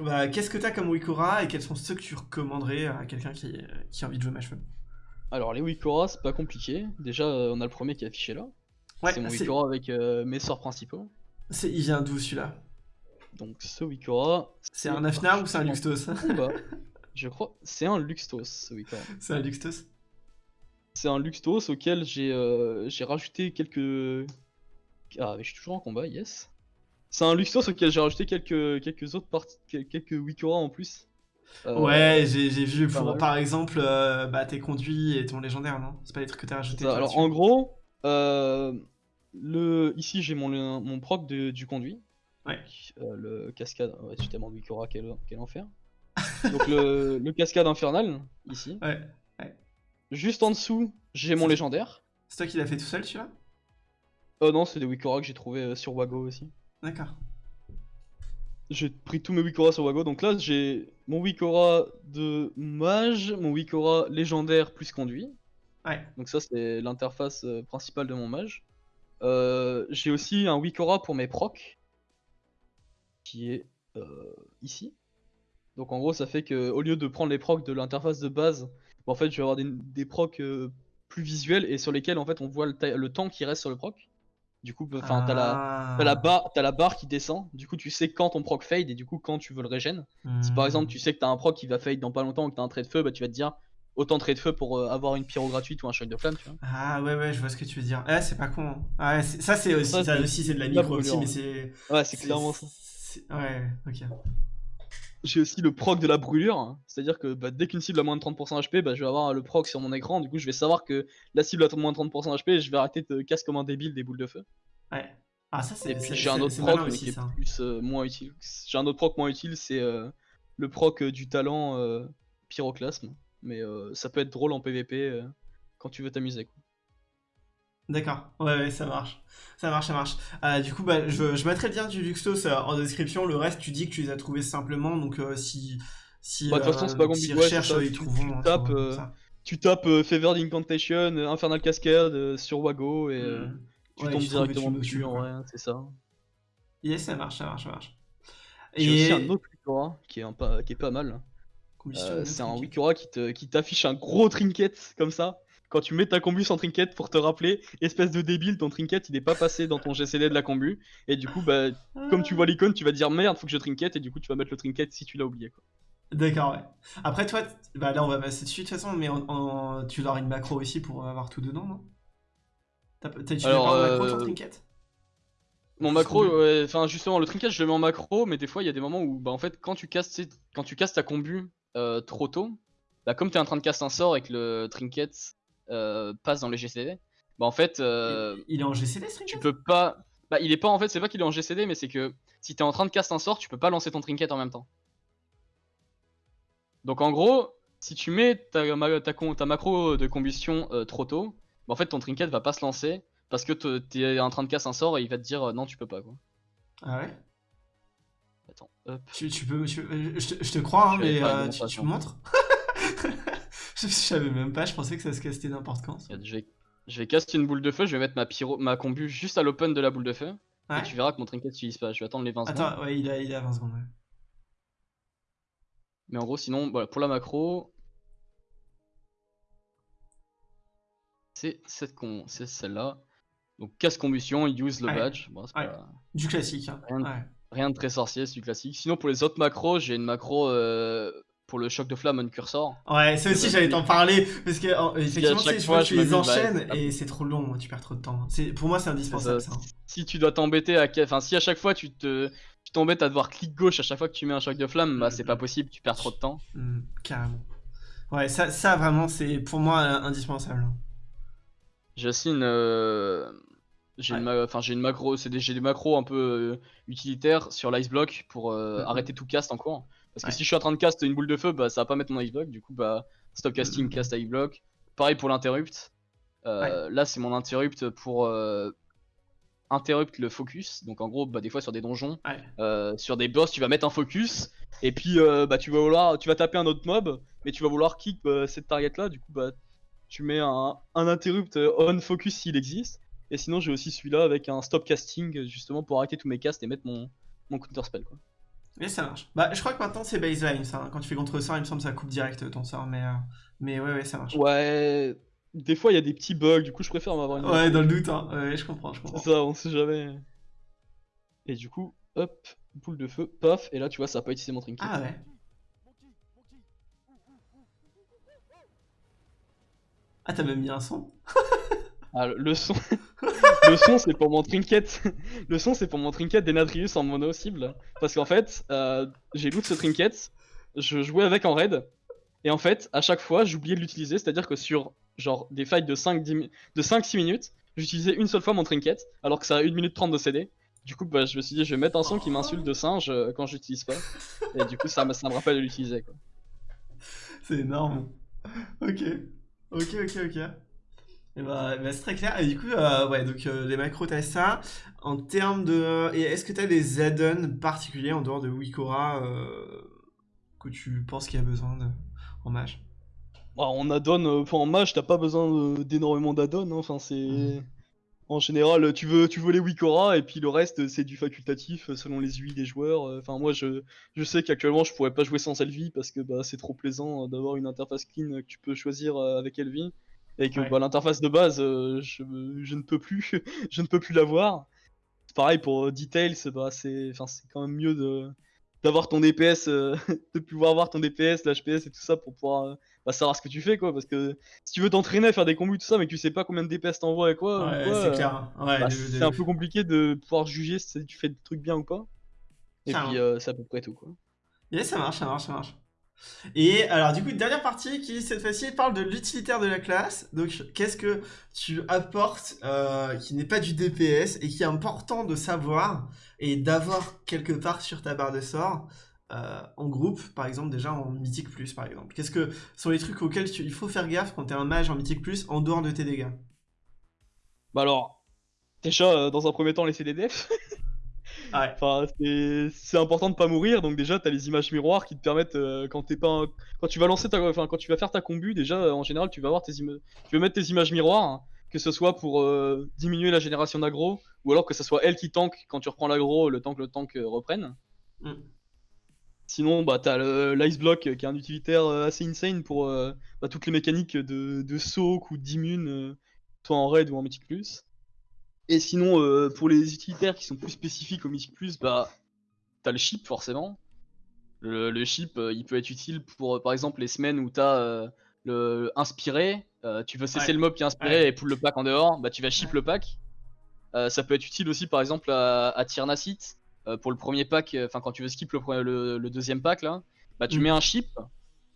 Bah, Qu'est-ce que tu as comme Wikora et quels sont ceux que tu recommanderais à quelqu'un qui, qui a envie de jouer Mage Alors les Wikora c'est pas compliqué. Déjà euh, on a le premier qui est affiché là. Ouais, c'est mon Wikora avec euh, mes sorts principaux. c'est- il vient d'où celui-là Donc ce Wikora. C'est un Afnar ou c'est un Luxtos? Je crois c'est un Luxtos ce Wikora. C'est un Luxtos? C'est un Luxtos auquel j'ai euh, j'ai rajouté quelques. Ah mais je suis toujours en combat, yes. C'est un Luxtos auquel j'ai rajouté quelques, quelques autres parties, quel- quelques Wikora en plus. Euh, Ouais, j'ai j'ai vu pour, par exemple euh, bah, tes conduits et ton légendaire, non? C'est pas les trucs que t'as rajoutés Ça, toi, alors dessus en gros, euh, le, ici j'ai mon, mon proc de- du conduit. Ouais. Le cascade. Ouais, tu tellement Wikora, quel, quel enfer. Donc le, le cascade infernal, ici. Ouais. Juste en dessous, j'ai mon légendaire. C'est toi qui l'as fait tout seul, celui-là? Oh non, c'est des Wikora que j'ai trouvé sur Wago aussi. D'accord. J'ai pris tous mes Wikora sur Wago. Donc là, j'ai mon Wikora de mage, mon Wikora légendaire plus conduit. Ouais. Donc ça c'est l'interface euh, principale de mon mage. Euh, j'ai aussi un Wikora pour mes procs, qui est euh, ici. Donc en gros ça fait que au lieu de prendre les procs de l'interface de base, bah, en fait je vais avoir des, des procs plus visuels et sur lesquels en fait on voit le temps qui reste sur le proc. Du coup, enfin t'as la, Ah. la, barre, t'as la barre qui descend, du coup tu sais quand ton proc fade et du coup quand tu veux le régène. Si par exemple tu sais que t'as un proc qui va fade dans pas longtemps ou que t'as un trait de feu, bah tu vas te dire autant de trait de feu pour euh, avoir une pyro gratuite ou un choc de flamme, tu vois. Ah ouais, ouais, je vois ce que tu veux dire. Ah, c'est pas con. hein. Ah, ouais, ça, c'est aussi, Ça, ça c'est aussi, c'est de la micro aussi, mais c'est. Ouais, c'est clairement ça. Ouais, ok. J'ai aussi le proc de la brûlure, hein. c'est-à-dire que bah, dès qu'une cible a moins de 30% HP, bah, je vais avoir le proc sur mon écran, du coup je vais savoir que la cible a moins de 30% HP et je vais arrêter de casse comme un débile des boules de feu. Ouais. Ah, ça, c'est. J'ai un autre proc malin mais aussi, qui est ça. plus euh, moins utile. J'ai un autre proc moins utile, c'est euh, le proc euh, du talent euh, pyroclasme, mais ça peut être drôle en PVP quand tu veux t'amuser. quoi. D'accord, ouais, ouais, ça marche. Ça marche, ça marche. Euh, du coup, bah, je, je mettrai le lien du Luxtos euh, en description. Le reste, tu dis que tu les as trouvés simplement. Donc, euh, si. si Bah, de toute façon, c'est pas compliqué, ouais, ça, ils tu- trouveront. tu tapes, ça. Tu tapes Fevered Incantation, Infernal Cascade sur Wago et Hmm. tu Ouais, tombes tu directement dessus vrai, hein, c'est ça. Yes, ça marche, ça marche, ça marche. J'ai aussi un autre Wikora qui est, un qui est pas mal. C'est un truc. Wikora qui te- qui t'affiche un gros trinket comme ça. Quand tu mets ta combu sans trinket pour te rappeler, espèce de débile, ton trinket il est pas passé dans ton GCD de la combu. Et du coup, bah, comme tu vois l'icône, tu vas dire merde, faut que je trinket. Et du coup, tu vas mettre le trinket si tu l'as oublié. Quoi. D'accord, ouais. Après, toi, bah là, on va passer dessus de toute façon, mais tu auras une macro aussi pour avoir tout dedans, non? T'as utilisé pas en macro ton euh, trinket Mon macro, ouais, enfin justement, le trinket je le mets en macro, mais des fois il y a des moments où, bah en fait, quand tu casses, quand tu casses ta combu euh, trop tôt, bah comme t'es en train de casser un sort et que le trinket euh, passe dans les GCD, bah en fait, euh, Il est en GCD, tu peux pas. Bah, il est pas en fait, c'est pas qu'il est en GCD, mais c'est que si t'es en train de caster un sort, tu peux pas lancer ton trinket en même temps. Donc en gros, si tu mets ta, ma- ta, con- ta macro de combustion euh, trop tôt, bah, en fait ton trinket va pas se lancer parce que te- t'es en train de casser un sort et il va te dire euh, non, tu peux pas quoi. Ah ouais? Attends, hop. tu, tu peux. tu- euh, je, te, je te crois, hein, mais euh, tu, tu me montres je, savais même pas, je pensais que ça se castait n'importe quand. ça. Je vais, je vais caster une boule de feu, je vais mettre ma, pyro, ma combu juste à l'open de la boule de feu. Ouais. Et tu verras que mon trinket n'utilise pas. Je vais attendre les 20 secondes. Attends, ouais, il a, il a 20 secondes. ouais. Mais en gros, sinon, voilà, pour la macro, c'est cette con, c'est celle-là. Donc casse combustion, use le badge. Bon, pas- Du classique. hein. Rien de- Ouais. rien de très sorcier, c'est du classique. Sinon pour les autres macros, j'ai une macro euh, pour le choc de flamme on cursor. Ouais, ça aussi j'allais t'en parler parce que en- effectivement tu fois, tu les bah, enchaînes et c'est trop long, tu perds trop de temps. Pour moi c'est indispensable ça. ça. Si tu dois t'embêter à. Enfin, si à chaque fois tu te. Tu t'embêtes à devoir clic gauche à chaque fois que tu mets un choc de flamme, bah c'est pas possible, tu perds trop de temps. Hmm, carrément. Ouais, ça, ça vraiment c'est pour moi euh, indispensable. J'ai aussi une. euh, J'ai Ouais. une, enfin, j'ai une macro, c'est des, j'ai des macros un peu euh, utilitaires sur l'ice block pour euh, arrêter tout cast en cours. Parce que Ouais. si je suis en train de cast une boule de feu, bah ça va pas mettre mon block, du coup bah stop casting, Mhm. cast ice block. Pareil pour l'interrupt. Euh, Là c'est mon interrupt pour euh, interrupt le focus. Donc en gros bah des fois sur des donjons, Ouais. euh, sur des boss tu vas mettre un focus et puis bah tu vas vouloir, tu vas taper un autre mob, mais tu vas vouloir kick bah, cette target là, du coup bah tu mets un, un interrupt on focus s'il existe. Et sinon j'ai aussi celui-là avec un stop casting justement pour arrêter tous mes casts et mettre mon, mon counter spell quoi. Et ça marche. Bah je crois que maintenant c'est baseline ça. hein. Quand tu fais contre sort, il me semble que ça coupe direct ton sort, mais euh, mais ouais ouais ça marche. Ouais, des fois il y a des petits bugs, du coup je préfère m'avoir une. Ouais, dans le doute, hein. Ouais, je comprends, je comprends. C'est ça, on sait jamais. Et du coup, hop, boule de feu, paf, et là tu vois ça a pas utilisé mon trinket. Ah ouais. Ah, t'as même mis un son Ah, le- son, c'est pour mon trinket. Le son c'est pour mon trinket d'Enatrius en mono cible. Parce qu'en fait, euh, j'ai loot ce trinket, je jouais avec en raid, et en fait, à chaque fois j'oubliais de l'utiliser, c'est-à-dire que sur genre des fights de 5-10 mi- de 5-6 minutes, j'utilisais une seule fois mon trinket, alors que ça a 1 minute 30 de CD. Du coup, bah, je me suis dit, je vais mettre un son qui m'insulte de singe euh, quand j'utilise pas. Et du coup, ça, ça me rappelle de l'utiliser. C'est énorme. Ok. Ok, ok, ok. Et bah, bah, c'est très clair. Et du coup, euh, ouais, donc euh, les macros, t'as ça. En termes de. Et est-ce que t'as des add-ons particuliers en dehors de Wikora euh, que tu penses qu'il y a besoin de... en mage? Bah, en add-on, en mage, t'as pas besoin d'énormément d'add-on. hein. Enfin, c'est. Mhm. En général, tu veux, tu veux les Wikora et puis le reste, c'est du facultatif selon les UI des joueurs. Enfin, moi, je, je sais qu'actuellement, je pourrais pas jouer sans Elvi parce que bah, c'est trop plaisant d'avoir une interface clean que tu peux choisir avec Elvi. Et que Ouais. bah, l'interface de base, euh, je, je ne peux plus, je ne peux plus l'avoir. Pareil pour euh, Details, bah, c'est enfin, c'est quand même mieux de d'avoir ton DPS, euh, de pouvoir voir ton DPS, l'HPS et tout ça pour pouvoir euh, bah, savoir ce que tu fais quoi. Parce que si tu veux t'entraîner à faire des combos et tout ça, mais que tu sais pas combien de DPS t'envoies et quoi, ou Ouais, quoi, c'est clair. Ouais, bah, le- c'est le- un peu compliqué de pouvoir juger si tu fais des trucs bien ou pas. Et puis c'est à peu près tout quoi. Yeah, ça marche, ça marche, ça marche. Et alors, du coup, dernière partie qui, cette fois-ci, parle de l'utilitaire de la classe. Donc, qu'est-ce que tu apportes euh, qui n'est pas du DPS et qui est important de savoir et d'avoir quelque part sur ta barre de sort euh, en groupe, par exemple, déjà en Mythique Plus, par exemple? Qu'est-ce que sont les trucs auxquels il faut faire gaffe quand t'es un mage en Mythique Plus en dehors de tes dégâts? Bah alors, déjà euh, dans un premier temps defs. Ah ouais. Enfin, c'est important de pas mourir, donc déjà t'as les images miroirs qui te permettent euh, quand t'es pas un- quand tu vas lancer ta enfin quand tu vas faire ta combu déjà euh, en général tu vas avoir tes tu veux mettre tes images miroirs hein, que ce soit pour euh, diminuer la génération d'aggro ou alors que ce soit elle qui tank quand tu reprends l'aggro le temps que le tank reprenne. Mm. Sinon bah t'as l'ice block qui est un utilitaire assez insane pour bah, toutes les mécaniques de, de soak ou d'immune soit en raid ou en mythic plus. Et sinon, euh, pour les utilitaires qui sont plus spécifiques au Plus, bah, t'as le ship forcément. Le, le ship, euh, il peut être utile pour, euh, par exemple, les semaines où t'as euh, le inspiré, tu veux cesser Ouais. le mob qui est inspiré Ouais. et pull le pack en dehors, bah tu vas ship le pack. Ça peut être utile aussi, par exemple, à, à pour le premier pack, enfin quand tu veux skip le, pre- le, le deuxième pack là, bah tu Mm. mets un ship,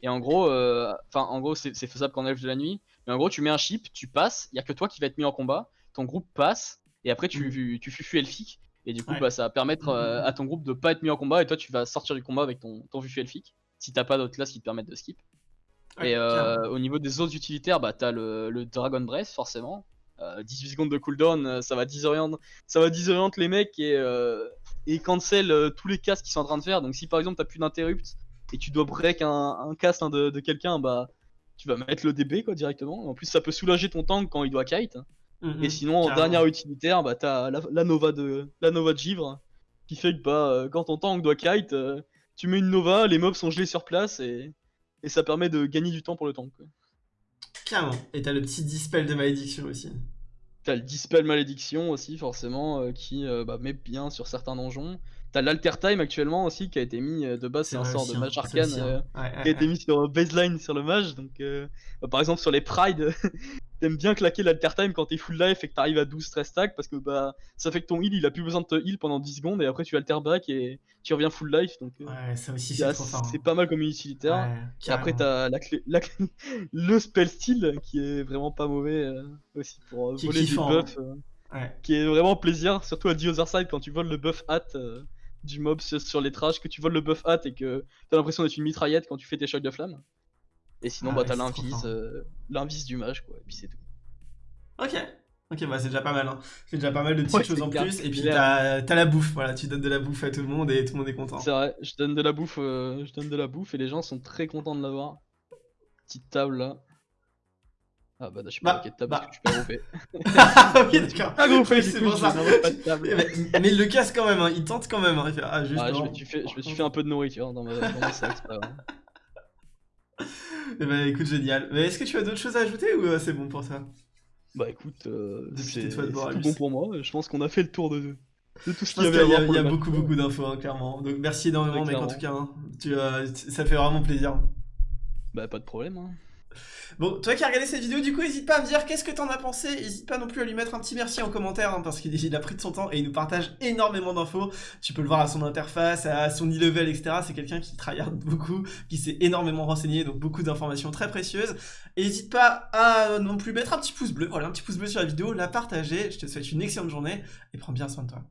et en gros, euh, enfin en gros c'est faisable qu'en elfe de la nuit, mais en gros tu mets un ship, tu passes, il y a que toi qui va être mis en combat, ton groupe passe, et après tu, tu fufu elfique, et du coup Ouais. bah, ça va permettre euh, à ton groupe de pas être mis en combat, et toi tu vas sortir du combat avec ton, ton fufu elfique, si t'as pas d'autres classes qui te permettent de skip. Ouais, et euh, au niveau des autres utilitaires, bah t'as le, le Dragon Breath forcément. Euh, 18 secondes de cooldown, euh, ça va disorienter, ça va les mecs et, euh, et cancel euh, tous les castes qu'ils sont en train de faire. Donc si par exemple t'as plus d'interrupt et tu dois break un, un cast hein, de, de quelqu'un, bah tu vas mettre le DB quoi directement. En plus ça peut soulager ton tank quand il doit kite. Mm, Et sinon en dernière utilitaire, bah t'as la, la Nova de la Nova de Givre qui fait que bah euh, quand ton tank doit kite, euh, tu mets une Nova, les mobs sont gelés sur place et, et ça permet de gagner du temps pour le tank. quoi. Carrément. Et t'as le petit dispel de malédiction aussi. T'as le Dispel Malédiction aussi, forcément, euh, qui euh, bah, met bien sur certains donjons. T'as l'Alter Time actuellement aussi, qui a été mis de base, c'est un sort de mage arcane hein. ouais, qui a été mis sur baseline sur le mage. Donc, bah, par exemple, sur les Pride, t'aimes bien claquer l'Alter Time quand t'es full life et que t'arrives à 12 stress stack parce que bah, ça fait que ton heal il a plus besoin de te heal pendant 10 secondes et après tu alter back et tu reviens full life. Donc, ouais, ça aussi c'est trop fort. C'est hein. pas mal comme utilitaire. et après, t'as la clé, la le spell style qui est vraiment pas mauvais aussi pour voler du buff. Qui est vraiment plaisir, surtout à The Other Side quand tu voles le buff hat euh, du mob sur, les trash, que tu voles le buff hat et que t'as l'impression d'être une mitraillette quand tu fais tes chocs de flamme. Et sinon, ah bah t'as l'invis, euh, l'invis du mage, quoi, et puis c'est tout. Ok, ok, bah c'est déjà pas mal, hein. C'est déjà pas mal de petites choses en plus, et puis t'as la bouffe, voilà, tu donnes de la bouffe à tout le monde et tout le monde est content. C'est vrai, je donne de la bouffe, euh, je donne de la bouffe et les gens sont très contents de l'avoir. Petite table là. Ah bah je suis pas bah, de table bah. parce que je suis pas ok d'accord. Pas groupé, c'est pour ça. mais, mais, il le casse quand même, hein. il tente quand même. Hein. Il fait, ah, juste ah, je, me suis fait, je me suis fait un peu de nourriture dans, ma, dans sac, pas Eh bah écoute, génial. Mais est-ce que tu as d'autres choses à ajouter ou euh, c'est bon pour ça Bah écoute, euh, c'est tout bon pour moi. Je pense qu'on a fait le tour de, de tout ce qu'il y avait à Il y a, beaucoup beaucoup d'infos, hein, clairement. Donc merci énormément, mec, en tout cas. Hein. Tu, euh, ça fait vraiment plaisir. Bah pas de problème. Hein. Bon, toi qui as regardé cette vidéo, du coup, n'hésite pas à me dire qu'est-ce que t'en as pensé. N'hésite pas non plus à lui mettre un petit merci en commentaire, hein, parce qu'il a pris de son temps et il nous partage énormément d'infos. Tu peux le voir à son interface, à son e-level, etc. C'est quelqu'un qui tryhard beaucoup, qui s'est énormément renseigné, donc beaucoup d'informations très précieuses. n'hésite pas à non plus mettre un petit pouce bleu, voilà, un petit pouce bleu sur la vidéo, la partager. Je te souhaite une excellente journée et prends bien soin de toi.